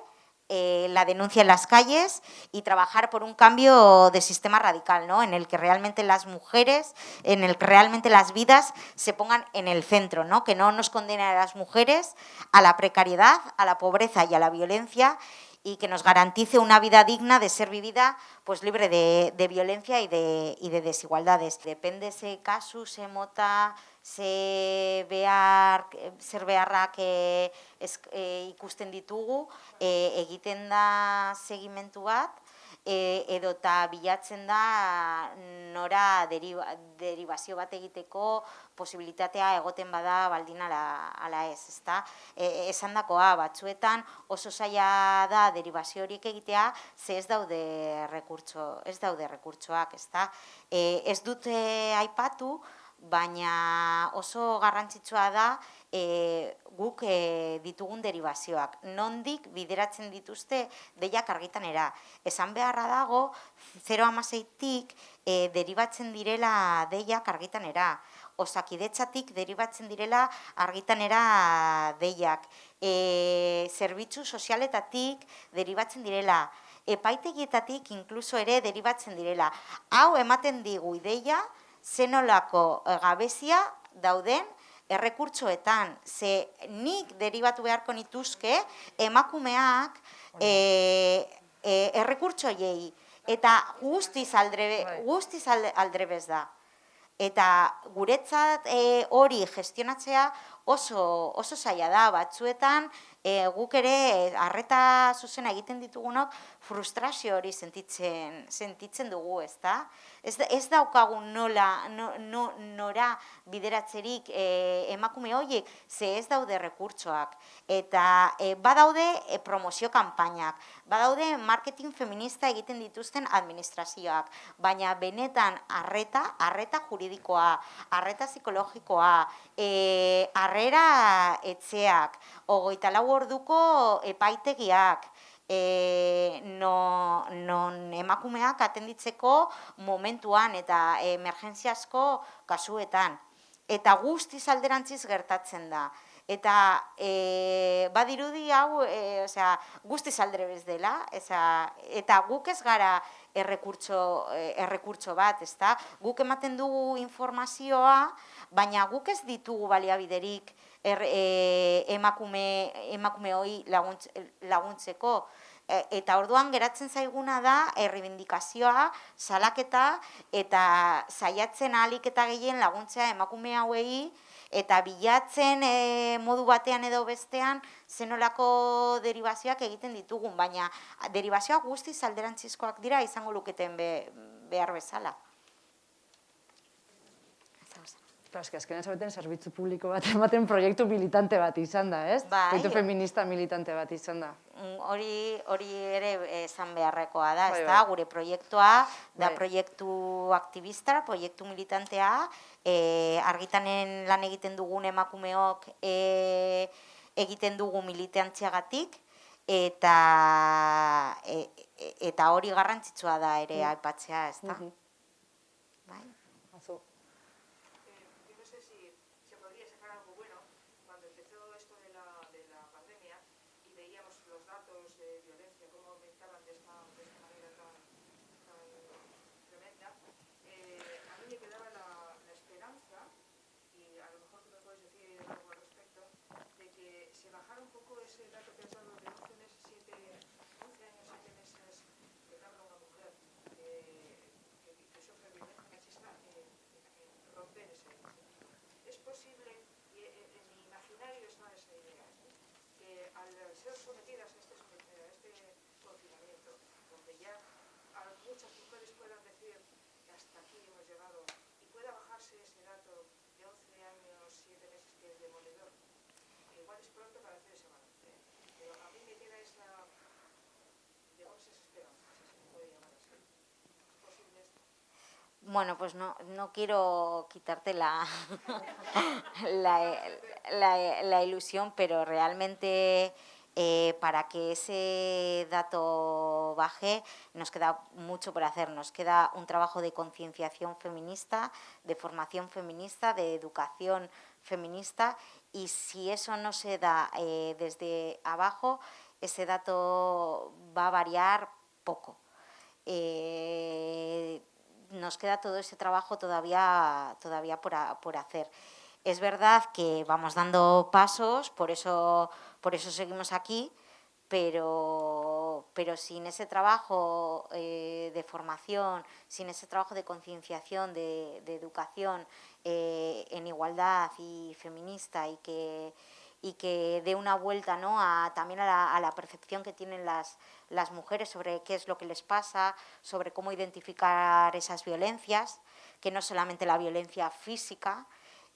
C: eh, la denuncia en las calles y trabajar por un cambio de sistema radical, ¿no? en el que realmente las mujeres, en el que realmente las vidas se pongan en el centro, ¿no? que no nos condenen a las mujeres a la precariedad, a la pobreza y a la violencia y que nos garantice una vida digna de ser vivida pues, libre de, violencia y de, y de desigualdades. Depende ese caso, se mota, ze behar, zer beharrak e, ez, e, ikusten ditugu, e, egiten da segimentu bat, e, edota bilatzen da nora deriba, derivazio bat egiteko posibilitatea egoten bada baldin ala, ala ez, ezta? E, esan dakoa, batzuetan oso zaila da derivazio horiek egitea, ze ez daude rekurtso, ez daude rekurtsoak, ezta? E, ez dute aipatu, baina oso garrantzitsua da e, guk e, ditugun derivazioak. Nondik bideratzen dituzte deiak argitanera. Esan beharra dago, 0 amaseitik e, derivatzen direla deiak argitanera. Osakidetzatik derivatzen direla argitanera deiak. E, zerbitzu sozialetatik derivatzen direla. Epaitegietatik inkluso ere derivatzen direla. Hau ematen digu ideia, zenolako eh, gabezia dauden errekurtsoetan, ze nik derivatu beharko nituzke emakumeak e, e, errekurtsoiei eta guztiz aldrebe, bai. guztiz aldrebez da. Eta guretzat e, hori gestionatzea oso, oso zaila da, batzuetan e, guk ere harreta zuzena egiten ditugunok frustrazio hori sentitzen, sentitzen dugu, ezta? Ez, ez daukagun nola, no, no, nora bideratzerik e, emakume horiek, ze ez daude rekurtsoak. Eta e, badaude e, promozio kanpainak, badaude marketing feminista egiten dituzten administrazioak, baina benetan arreta, arreta juridikoa, arreta psikologikoa, e, arrera etxeak, ogoita lau orduko epaitegiak, e, no, non emakumeak atenditzeko momentuan eta emergentziasko kasuetan. Eta guztiz alderantziz gertatzen da. Eta e, badirudi hau, e, osea, guztiz aldrebez dela, eza, eta guk ez gara errekurtso, errekurtso bat, ezta? Guk ematen dugu informazioa, baina guk ez ditugu baliabiderik er, e, emakume, emakume hoi laguntzeko. E, eta orduan geratzen zaiguna da errebindikazioa, salaketa eta saiatzen ahalik eta gehien laguntzea emakume hauei eta bilatzen e, modu batean edo bestean zenolako derivazioak egiten ditugun, baina derivazioak guztiz alderantzizkoak dira izango luketen behar bezala.
A: Que azkenean zabeten zerbitzu publiko bat (laughs) ematen proiektu militante bat izan da, ez? Bai. Proiektu feminista militante bat izan da.
C: Mm, hori hori ere esan beharrekoa da, bai, ez da? Bai. Gure proiektua da bai. proiektu aktivista, proiektu militantea, e, argitanen lan egiten dugun emakumeok e, egiten dugu militantziagatik, eta e, e, eta hori garrantzitsua da ere mm. aipatzea, ez da? Mm
A: fueron sometidas a este, a este confinamiento, donde ya muchas mujeres puedan decir que hasta aquí hemos llegado y pueda bajarse ese dato de 11 años, 7 meses que es demoledor, igual es pronto para hacer ese balance. ¿eh? Pero a mí me queda esa, digamos, esa esperanza, si se puede llamar así.
C: Bueno, pues no, no quiero quitarte la, (laughs) la, la, la, ilusión, pero realmente eh, para que ese dato baje nos queda mucho por hacer. Nos queda un trabajo de concienciación feminista, de formación feminista, de educación feminista y si eso no se da eh, desde abajo, ese dato va a variar poco. Eh, nos queda todo ese trabajo todavía, todavía por, por hacer. Es verdad que vamos dando pasos, por eso, por eso seguimos aquí, pero, pero sin ese trabajo eh, de formación, sin ese trabajo de concienciación, de, educación eh, en igualdad y feminista y que, y que dé una vuelta ¿no? a, también a la, percepción que tienen las, las mujeres sobre qué es lo que les pasa, sobre cómo identificar esas violencias, que no solamente la violencia física,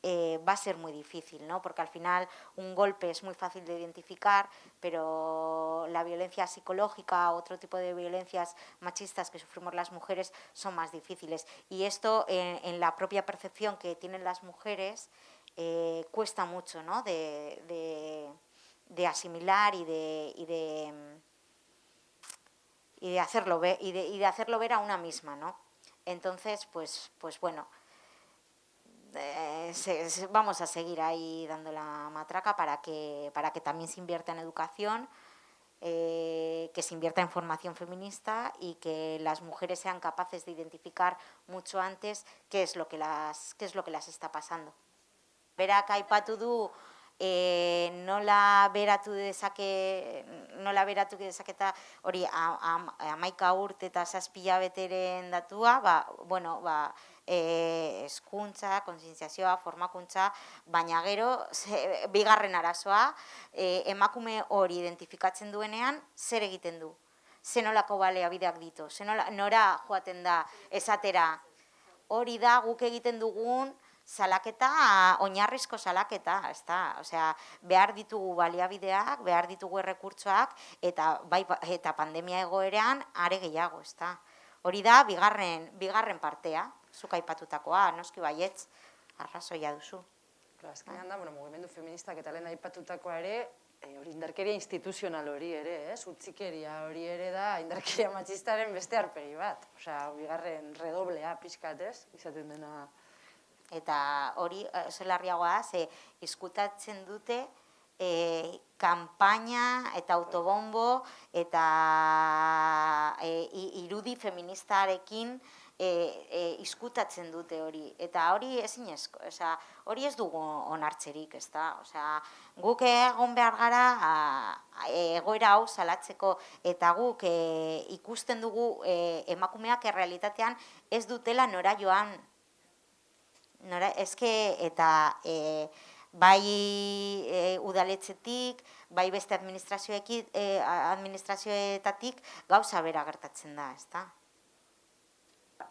C: eh, va a ser muy difícil, ¿no? porque al final un golpe es muy fácil de identificar, pero la violencia psicológica, otro tipo de violencias machistas que sufrimos las mujeres son más difíciles. Y esto en, la propia percepción que tienen las mujeres eh, cuesta mucho ¿no? de, asimilar y de, hacerlo ver, y y de hacerlo ver a una misma. ¿no? Entonces, pues, pues bueno, eh, vamos a seguir ahí dando la matraca para que, para que también se invierta en educación, eh, que se invierta en formación feminista y que las mujeres sean capaces de identificar mucho antes qué es lo que las, qué es lo que las está pasando. Berak aipatu du e, nola beratu dezake, nola beratu dezaketa hori amaika urte eta zazpila beteren datua, ba, bueno, ba, e, eskuntza, konsientziazioa, formakuntza, baina gero, ze, bigarren arazoa, e, emakume hori identifikatzen duenean, zer egiten du? Zenolako baleabideak ditu? Zenola, nora joaten da esatera? Hori da guk egiten dugun salaketa, oinarrizko salaketa, ezta? Osea, behar ditugu baliabideak, behar ditugu errekurtsoak, eta, bai, eta pandemia egoerean are gehiago, ezta? Hori da, bigarren, bigarren partea zuk aipatutakoa, noski baietz, arrazoia duzu.
A: Azkenean da, bueno, mugimendu feministak eta lehen aipatutakoa ere, e, hori indarkeria instituzional hori ere, ez? Utzikeria hori ere da indarkeria matxistaren beste arpegi bat. Osea, bigarren redoblea pixkat, ez? Izaten dena...
C: Eta hori, eh, zelarriagoa, ze izkutatzen dute e, kanpaina eta autobombo eta e, irudi feministarekin e, e, izkutatzen dute hori. Eta hori ezin esko, oza, hori ez dugu onartzerik, ez da? Oza, guk egon behar gara a, egoera hau salatzeko eta guk e, ikusten dugu e, emakumeak errealitatean ez dutela nora joan. Nora, ezke eta e, bai e, udaletzetik, bai beste administrazioekin, e, administrazioetatik gauza bera gertatzen da, ez da?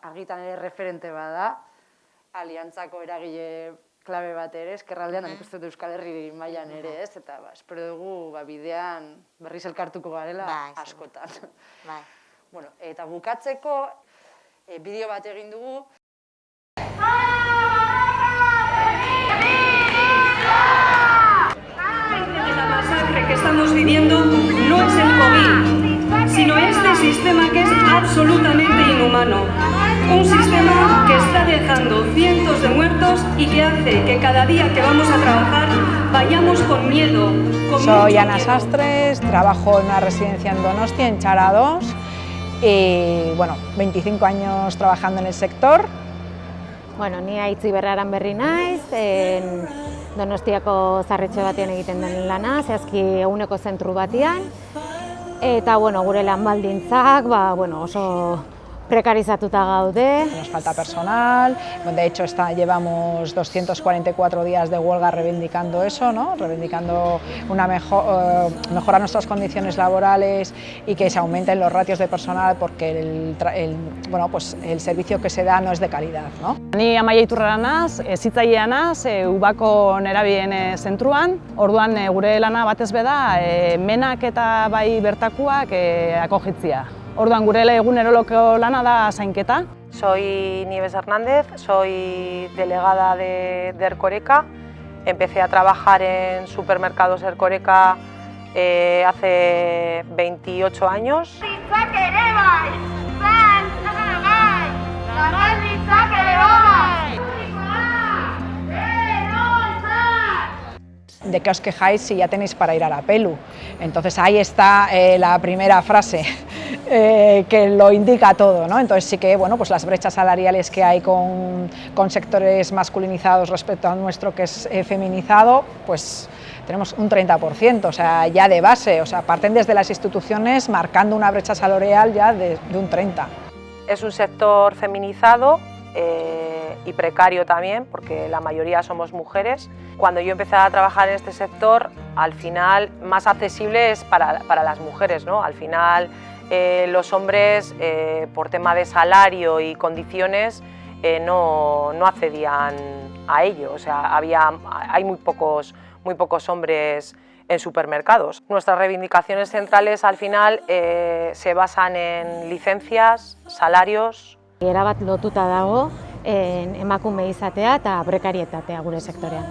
A: argitan ere referente bada, aliantzako eragile klabe bat ere, eskerraldean, mm. dut Euskal Herri mailan ere, ez? Eta ba, espero dugu ba, bidean berriz elkartuko garela bai, askotan. Bai. Bueno, eta bukatzeko e, bideo bat egin dugu.
D: Que estamos viviendo no es el COVID, sino este sistema que es absolutamente inhumano. Un sistema que está dejando cientos de muertos y que hace que cada día que vamos a trabajar vayamos con miedo.
E: Soy Ana Sastres, trabajo en una residencia en Donostia, en Chara 2, y bueno, 25 años trabajando en el sector.
F: Bueno, ni aitzi berraran berri naiz, en Donostiako zarretxe batean egiten den lana, zehazki eguneko zentru batean, eta bueno, gure lan baldintzak, ba, bueno, oso precarizatuta gaude.
E: Nos falta personal, de hecho está, llevamos 244 días de huelga reivindicando eso, ¿no? reivindicando una mejor, uh, mejorar nuestras condiciones laborales y que se aumenten los ratios de personal porque el, el, bueno, pues el servicio que se da no es de calidad. ¿no?
G: Ni amaia iturrara naz, ezitzailea naz, e, ubako nerabien e, zentruan, orduan e, gure lana batez beda, e, menak eta bai bertakuak e, akogitzia. Orduan gure eguneroloko lana da zainketa.
H: Soy Nieves Hernández, soy delegada de, de Ercoreca. Empecé a trabajar en supermercados Ercoreca eh, hace 28 años.
E: ¿De qué os quejáis si ya tenéis para ir a la pelu? Entonces ahí está eh, la primera frase eh, que lo indica todo, ¿no? Entonces sí que, bueno, pues las brechas salariales que hay con, con sectores masculinizados respecto al nuestro que es eh, feminizado, pues tenemos un 30%, o sea, ya de base, o sea, parten desde las instituciones marcando una brecha salarial ya de, de un 30%.
H: Es un sector feminizado eh, y precario también, porque la mayoría somos mujeres. Cuando yo empecé a trabajar en este sector, al final más accesible es para, para las mujeres, ¿no? Al final eh, los hombres, eh, por tema de salario y condiciones, eh, no, no accedían a ello, o sea, había, hay muy pocos, muy pocos hombres en supermercados. Nuestras reivindicaciones centrales al final eh, se basan en licencias, salarios,
F: Erabat lotuta dago en, emakume izatea eta prekarietatea gure sektorean.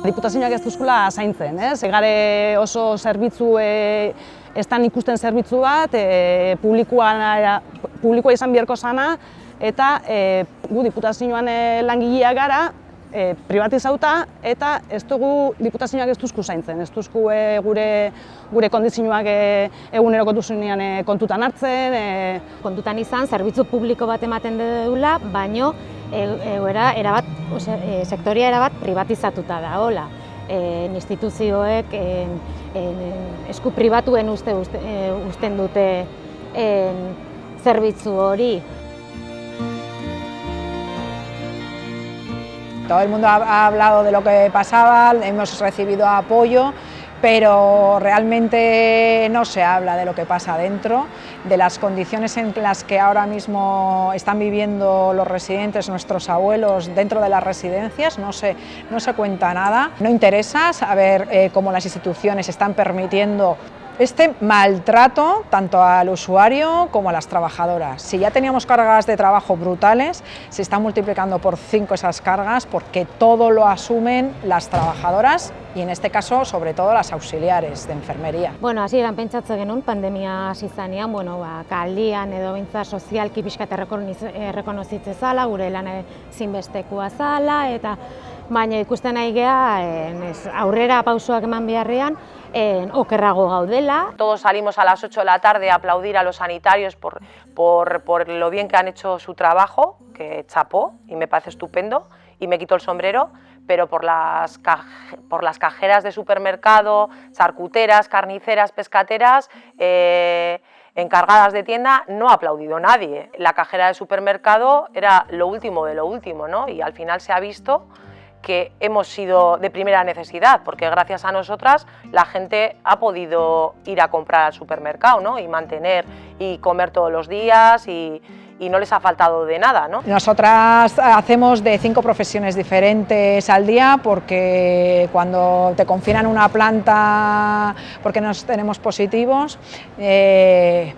G: Diputazioak ez duzkula zaintzen, ez? Egare oso zerbitzu, e, estan ikusten zerbitzu bat, e, publikoa, publikoa izan biherko zana, eta e, gu diputazioan e, langileak gara, e, privatizauta, eta ez dugu diputazioak ez duzku zaintzen, ez duzku e, gure, gure kondizioak e, eguneroko duzunean e, kontutan hartzen. E,
F: Kontutan izan, zerbitzu publiko bat ematen dugula, baino e, egoera erabat, ose, e, sektoria erabat privatizatuta da, hola. E, instituzioek en, en, esku pribatuen uste, uste, e, usten dute en, zerbitzu hori.
E: Todo el mundo ha, ha hablado de lo que pasaba, hemos recibido apoyo, pero realmente no se habla de lo que pasa dentro, de las condiciones en las que ahora mismo están viviendo los residentes, nuestros abuelos dentro de las residencias, no se, no se cuenta nada. No interesa saber eh, cómo las instituciones están permitiendo este maltrato tanto al usuario como a las trabajadoras. Si ya teníamos cargas de trabajo brutales, se están multiplicando por cinco esas cargas porque todo lo asumen las trabajadoras y en este caso sobre todo las auxiliares de enfermería.
F: Bueno, hasieran pentsatze genuen pandemia hasi bueno, ba, kaldian edo beintza sozialki pixkat errekonozitze zala, gure lan zinbestekoa zala, eta baina ikusten nahi geha, ez, aurrera pausoak eman beharrean, en, okerrago gaudela.
H: Todos salimos a las 8 de la tarde a aplaudir a los sanitarios por, por, por lo bien que han hecho su trabajo, que chapó y me parece estupendo, y me quito el sombrero, pero por las, por las cajeras de supermercado, charcuteras, carniceras, pescateras, eh, encargadas de tienda, no ha aplaudido nadie. La cajera de supermercado era lo último de lo último, ¿no? Y al final se ha visto que hemos sido de primera necesidad, porque gracias a nosotras la gente ha podido ir a comprar al supermercado ¿no? y mantener y comer todos los días y, no les ha faltado de nada. ¿no?
E: Nosotras hacemos de cinco profesiones diferentes al día porque cuando te confinan una planta porque nos tenemos positivos, eh,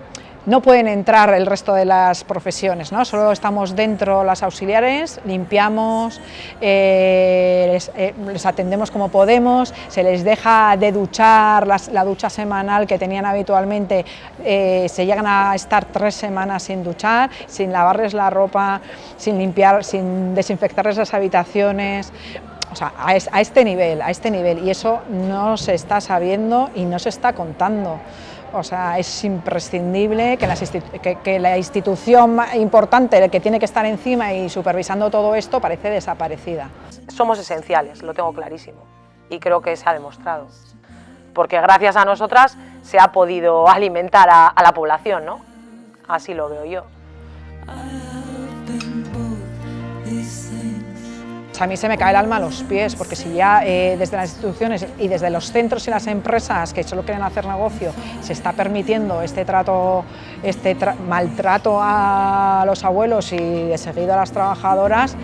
E: no pueden entrar el resto de las profesiones, ¿no? solo estamos dentro las auxiliares, limpiamos, eh, les, eh, les, atendemos como podemos, se les deja de duchar las, la ducha semanal que tenían habitualmente, eh, se llegan a estar tres semanas sin duchar, sin lavarles la ropa, sin limpiar, sin desinfectarles las habitaciones, o sea, a este nivel, a este nivel, y eso no se está sabiendo y no se está contando. O sea, es imprescindible que, las que, la institución importante, que tiene que estar encima y supervisando todo esto, parece desaparecida.
H: Somos esenciales, lo tengo clarísimo, y creo que se ha demostrado. Porque gracias a nosotras se ha podido alimentar a la población, ¿no? Así lo veo yo.
E: A mí se me cae el alma a los pies, porque si ya eh, desde las instituciones y desde los centros y las empresas que solo quieren hacer negocio se está permitiendo este trato, este tra maltrato a los abuelos y de seguido a las trabajadoras,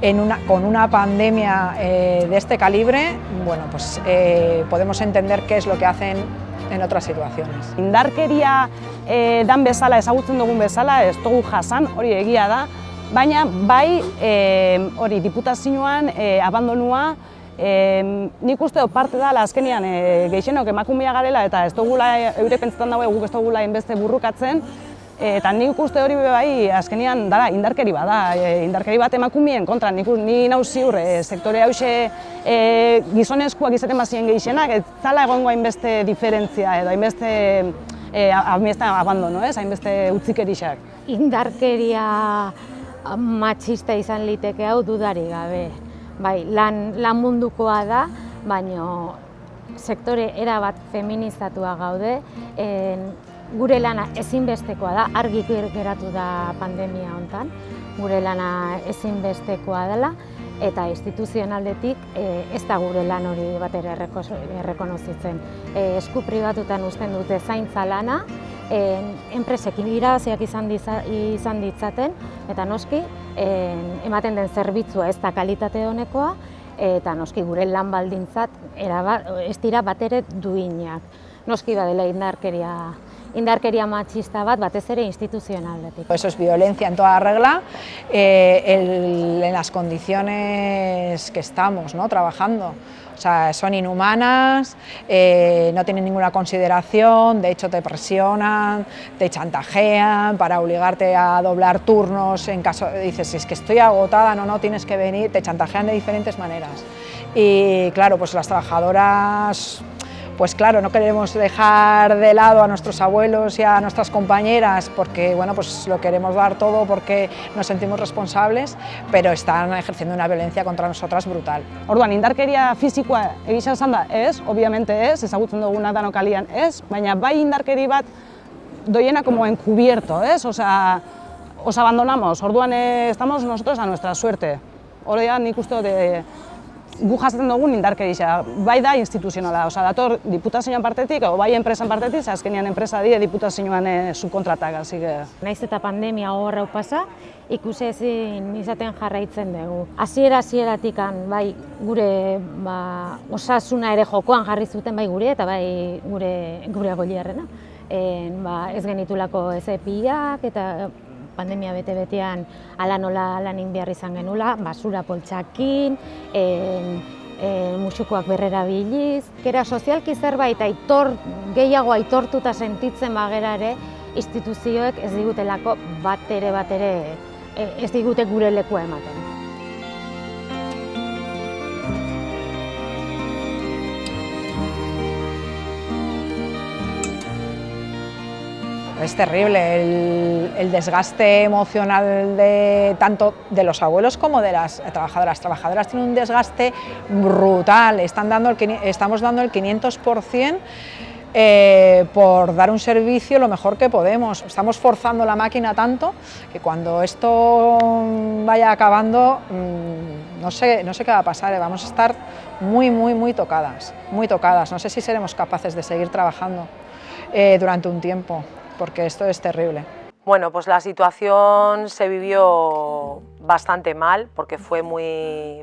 E: en una, con una pandemia eh, de este calibre, bueno, pues eh, podemos entender qué es lo que hacen en otras situaciones.
G: Indarkeria dan bezala, ezagutzen dugun bezala, ez dugu jasan, hori egia da, baina bai e, hori diputazioan e, abandonua e, nik uste dut parte da azkenian e, gehixenok emakumea garela eta ez dugula eure pentsetan dago guk ez dugula hainbeste burrukatzen. Eta nik uste hori bai, azkenean, dara, indarkeri bada, e, indarkeri bat emakumeen kontra, nik, ni nau ziur, e, sektore hause e, gizonezkoak izaten bazien gehixenak, ez zala egongo hainbeste diferentzia edo hainbeste e, abandono, ez, hainbeste utzikerixak.
F: Indarkeria matxista izan liteke hau dudari gabe. Bai, lan, lan mundukoa da, baino sektore erabat feminizatua gaude, en, gure lana ezinbestekoa da, argi geratu da pandemia hontan, gure lana ezinbestekoa dela, eta instituzionaldetik e, ez da gure lan hori bat ere errekonozitzen. E, esku pribatutan usten dute zaintza lana, e, enpresekin irabaziak izan, izan ditzaten, eta noski, e, ematen den zerbitzua ez da kalitate honekoa, eta noski gure lan baldintzat ez dira bat ere duinak. Noski badela indarkeria indarkeria machista bat, batez ere instituzionaldetik.
E: Eso es violencia en toda regla, eh, el, en las condiciones que estamos ¿no? trabajando. O sea, son inhumanas, eh, no tienen ninguna consideración, de hecho te presionan, te chantajean para obligarte a doblar turnos en caso, dices, es que estoy agotada, no, no, tienes que venir, te chantajean de diferentes maneras. Y claro, pues las trabajadoras pues claro, no queremos dejar de lado a nuestros abuelos y a nuestras compañeras porque bueno, pues lo queremos dar todo porque nos sentimos responsables, pero están ejerciendo una violencia contra nosotras brutal.
G: Orduan, indarkeria fizikoa egisa esan da, ez, obviamente ez, ezagutzen duguna danokalian ez, baina bai indarkeri bat doiena como encubierto, ez, osea, os abandonamos, orduan eh, estamos nosotros a nuestra suerte. Horrean nik uste de gu jasaten dugun indarkeria, bai da instituzionala, oza, dator diputazioan partetik, o bai enpresan partetik, azkenean enpresa die diputazioan e, subkontratak, hasi
F: Naiz eta pandemia horreu pasa, ikusi ezin izaten jarraitzen dugu. Hasiera hasieratik bai gure ba, osasuna ere jokoan jarri zuten bai gure eta bai gure gure goliarrena. En, ba, ez genitulako ezepiak eta pandemia bete-betean ala nola lanin behar izan genula, basura poltsakin, en, en, musukoak berrera biliz. Kera sozialki zerbait aitor, gehiago aitortuta sentitzen bagera ere, instituzioek ez digutelako bat ere bat ere e, ez digute gure lekua ematen.
E: Es terrible el, desgaste emocional de tanto de los abuelos como de las trabajadoras. Trabajadoras tienen un desgaste brutal, Están dando estamos dando el 500% eh, por dar un servicio lo mejor que podemos. Estamos forzando la máquina tanto que cuando esto vaya acabando, mm, no sé, no sé qué va a pasar, eh, vamos a estar muy, muy, muy tocadas, muy tocadas. No sé si seremos capaces de seguir trabajando eh, durante un tiempo porque esto es terrible.
H: Bueno, pues la situación se vivió bastante mal porque fue muy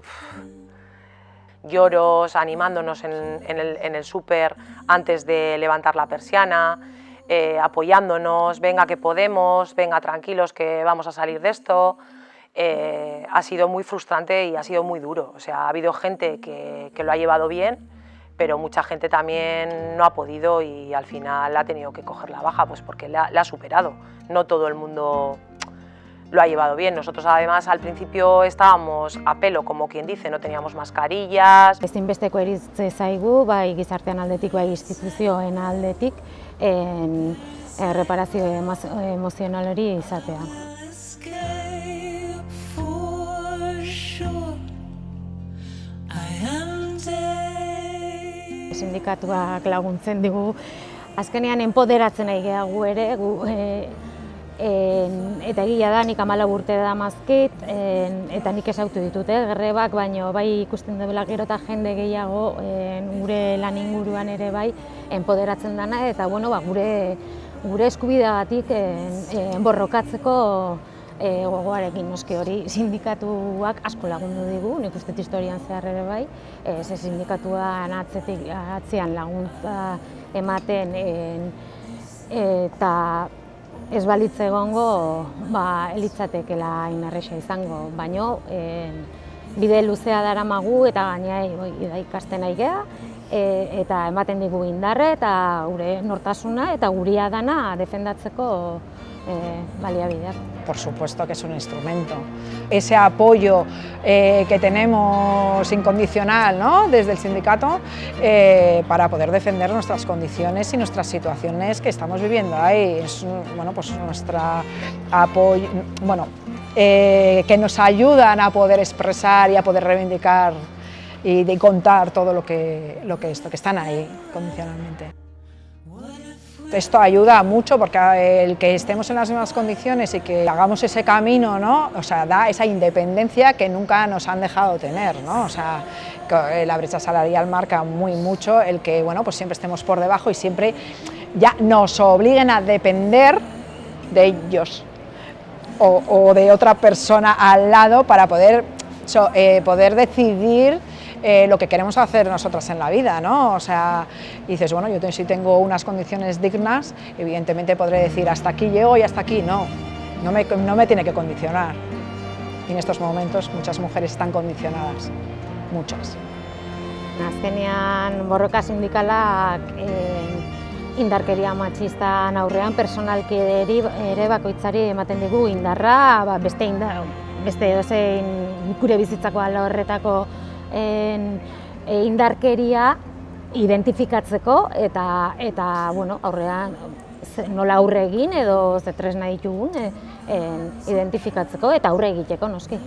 H: lloros, animándonos en, el, en súper antes de levantar la persiana, eh, apoyándonos, venga que podemos, venga tranquilos que vamos a salir de esto. Eh, ha sido muy frustrante y ha sido muy duro. O sea, ha habido gente que, que lo ha llevado bien pero mucha gente también no ha podido y al final ha tenido que coger la baja pues porque la, ha superado. No todo el mundo lo ha llevado bien. Nosotros además al principio estábamos a pelo, como quien dice, no teníamos mascarillas.
F: Ezinbesteko eritze zaigu, bai gizartean aldetik, bai instituzioen aldetik, en, en reparazio emozional hori izatea. Sindikatuak laguntzen digu. Azkenean enpoderatzen nahi gehiago ere, gu, e, eta egia da, nik amala urte da mazkit, eta nik esautu ditut, eh, grebak, baino bai ikusten dela gero eta jende gehiago en, gure lan inguruan ere bai enpoderatzen dana, eta bueno, ba, gure, gure eskubideagatik enborrokatzeko e, gogoarekin noski hori sindikatuak asko lagundu digu, nik uste historian zehar ere bai, e, ze sindikatuan atzetik, atzean laguntza ematen en, eta ez balitze egongo ba, elitzatekela inarresa izango, baino en, bide luzea dara magu eta gainea ikasten nahi geha, e, eta ematen digu indarre eta gure nortasuna eta guria dana defendatzeko eh, baliabideak.
E: Por supuesto que es un instrumento. Ese apoyo eh, que tenemos incondicional ¿no? desde el sindicato eh, para poder defender nuestras condiciones y nuestras situaciones que estamos viviendo ahí. Es bueno, pues nuestra apoyo, bueno, eh, que nos ayudan a poder expresar y a poder reivindicar y de contar todo lo que, lo que esto, que están ahí condicionalmente. Esto ayuda mucho porque el que estemos en las mismas condiciones y que hagamos ese camino, ¿no? o sea, da esa independencia que nunca nos han dejado tener. ¿no? O sea, que la brecha salarial marca muy mucho el que bueno, pues siempre estemos por debajo y siempre ya nos obliguen a depender de ellos o, de otra persona al lado para poder, eh, poder decidir eh, lo que queremos hacer nosotras en la vida, ¿no? O sea, dices, bueno, yo si tengo unas condiciones dignas, evidentemente podré decir hasta aquí llego y hasta aquí no, no me, no me tiene que condicionar. Y en estos momentos muchas mujeres están condicionadas, muchas.
F: Azkenean borroka sindikalak eh, indarkeria matxistan aurrean personalki ere bakoitzari ematen digu indarra, ba, beste indar, beste edozein gure bizitzako ala horretako en, e, indarkeria identifikatzeko eta eta bueno, aurrean nola aurre egin edo ze tresna ditugun e, en, identifikatzeko eta aurre egiteko noski.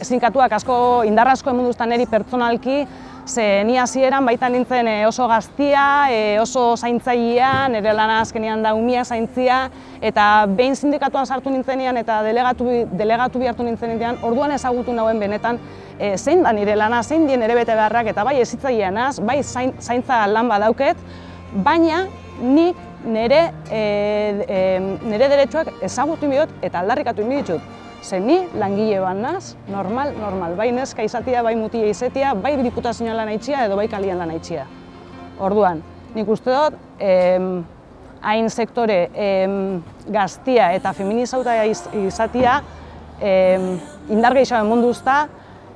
G: Sindikatuak asko indar asko emunduztan eri pertsonalki, ze ni hasieran baita nintzen e, oso gaztia, e, oso zaintzailea, nire lana azkenean da umia zaintzia, eta behin sindikatuan sartu nintzenean eta delegatu, delegatu bihartu nintzenean, orduan ezagutu nauen benetan e, zein da nire lana, zein dien ere bete beharrak, eta bai ezitzailea naz, bai zain, zaintza lan badauket, baina nik nire, e, e, nire deretsuak ezagutu inbidot eta aldarrikatu inbiditut. Ze ni langile bat naz, normal, normal, bai neska izatia, bai mutia izatia, bai diputazioan lan itxia edo bai kalian lan itxia. Orduan, nik uste dut, em, hain sektore em, gaztia eta feminizauta iz, izatia em, indar gehiago munduzta,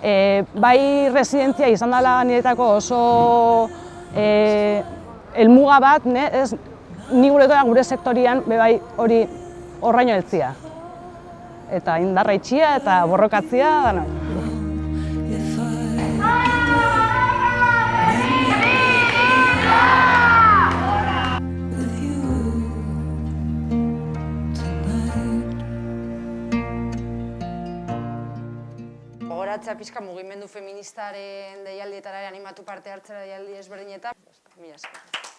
G: e, bai residentzia izan dela niretako oso e, helmuga bat, ne, ez, ni gure sektorian be bai hori horraino heltzia. Eta indarra itxia eta borrokatzia dana.
A: Gogoratzea pixka mugimendu feministaren deialdietara animatu parte hartzera deialdi ezberdinetan. Mila esker.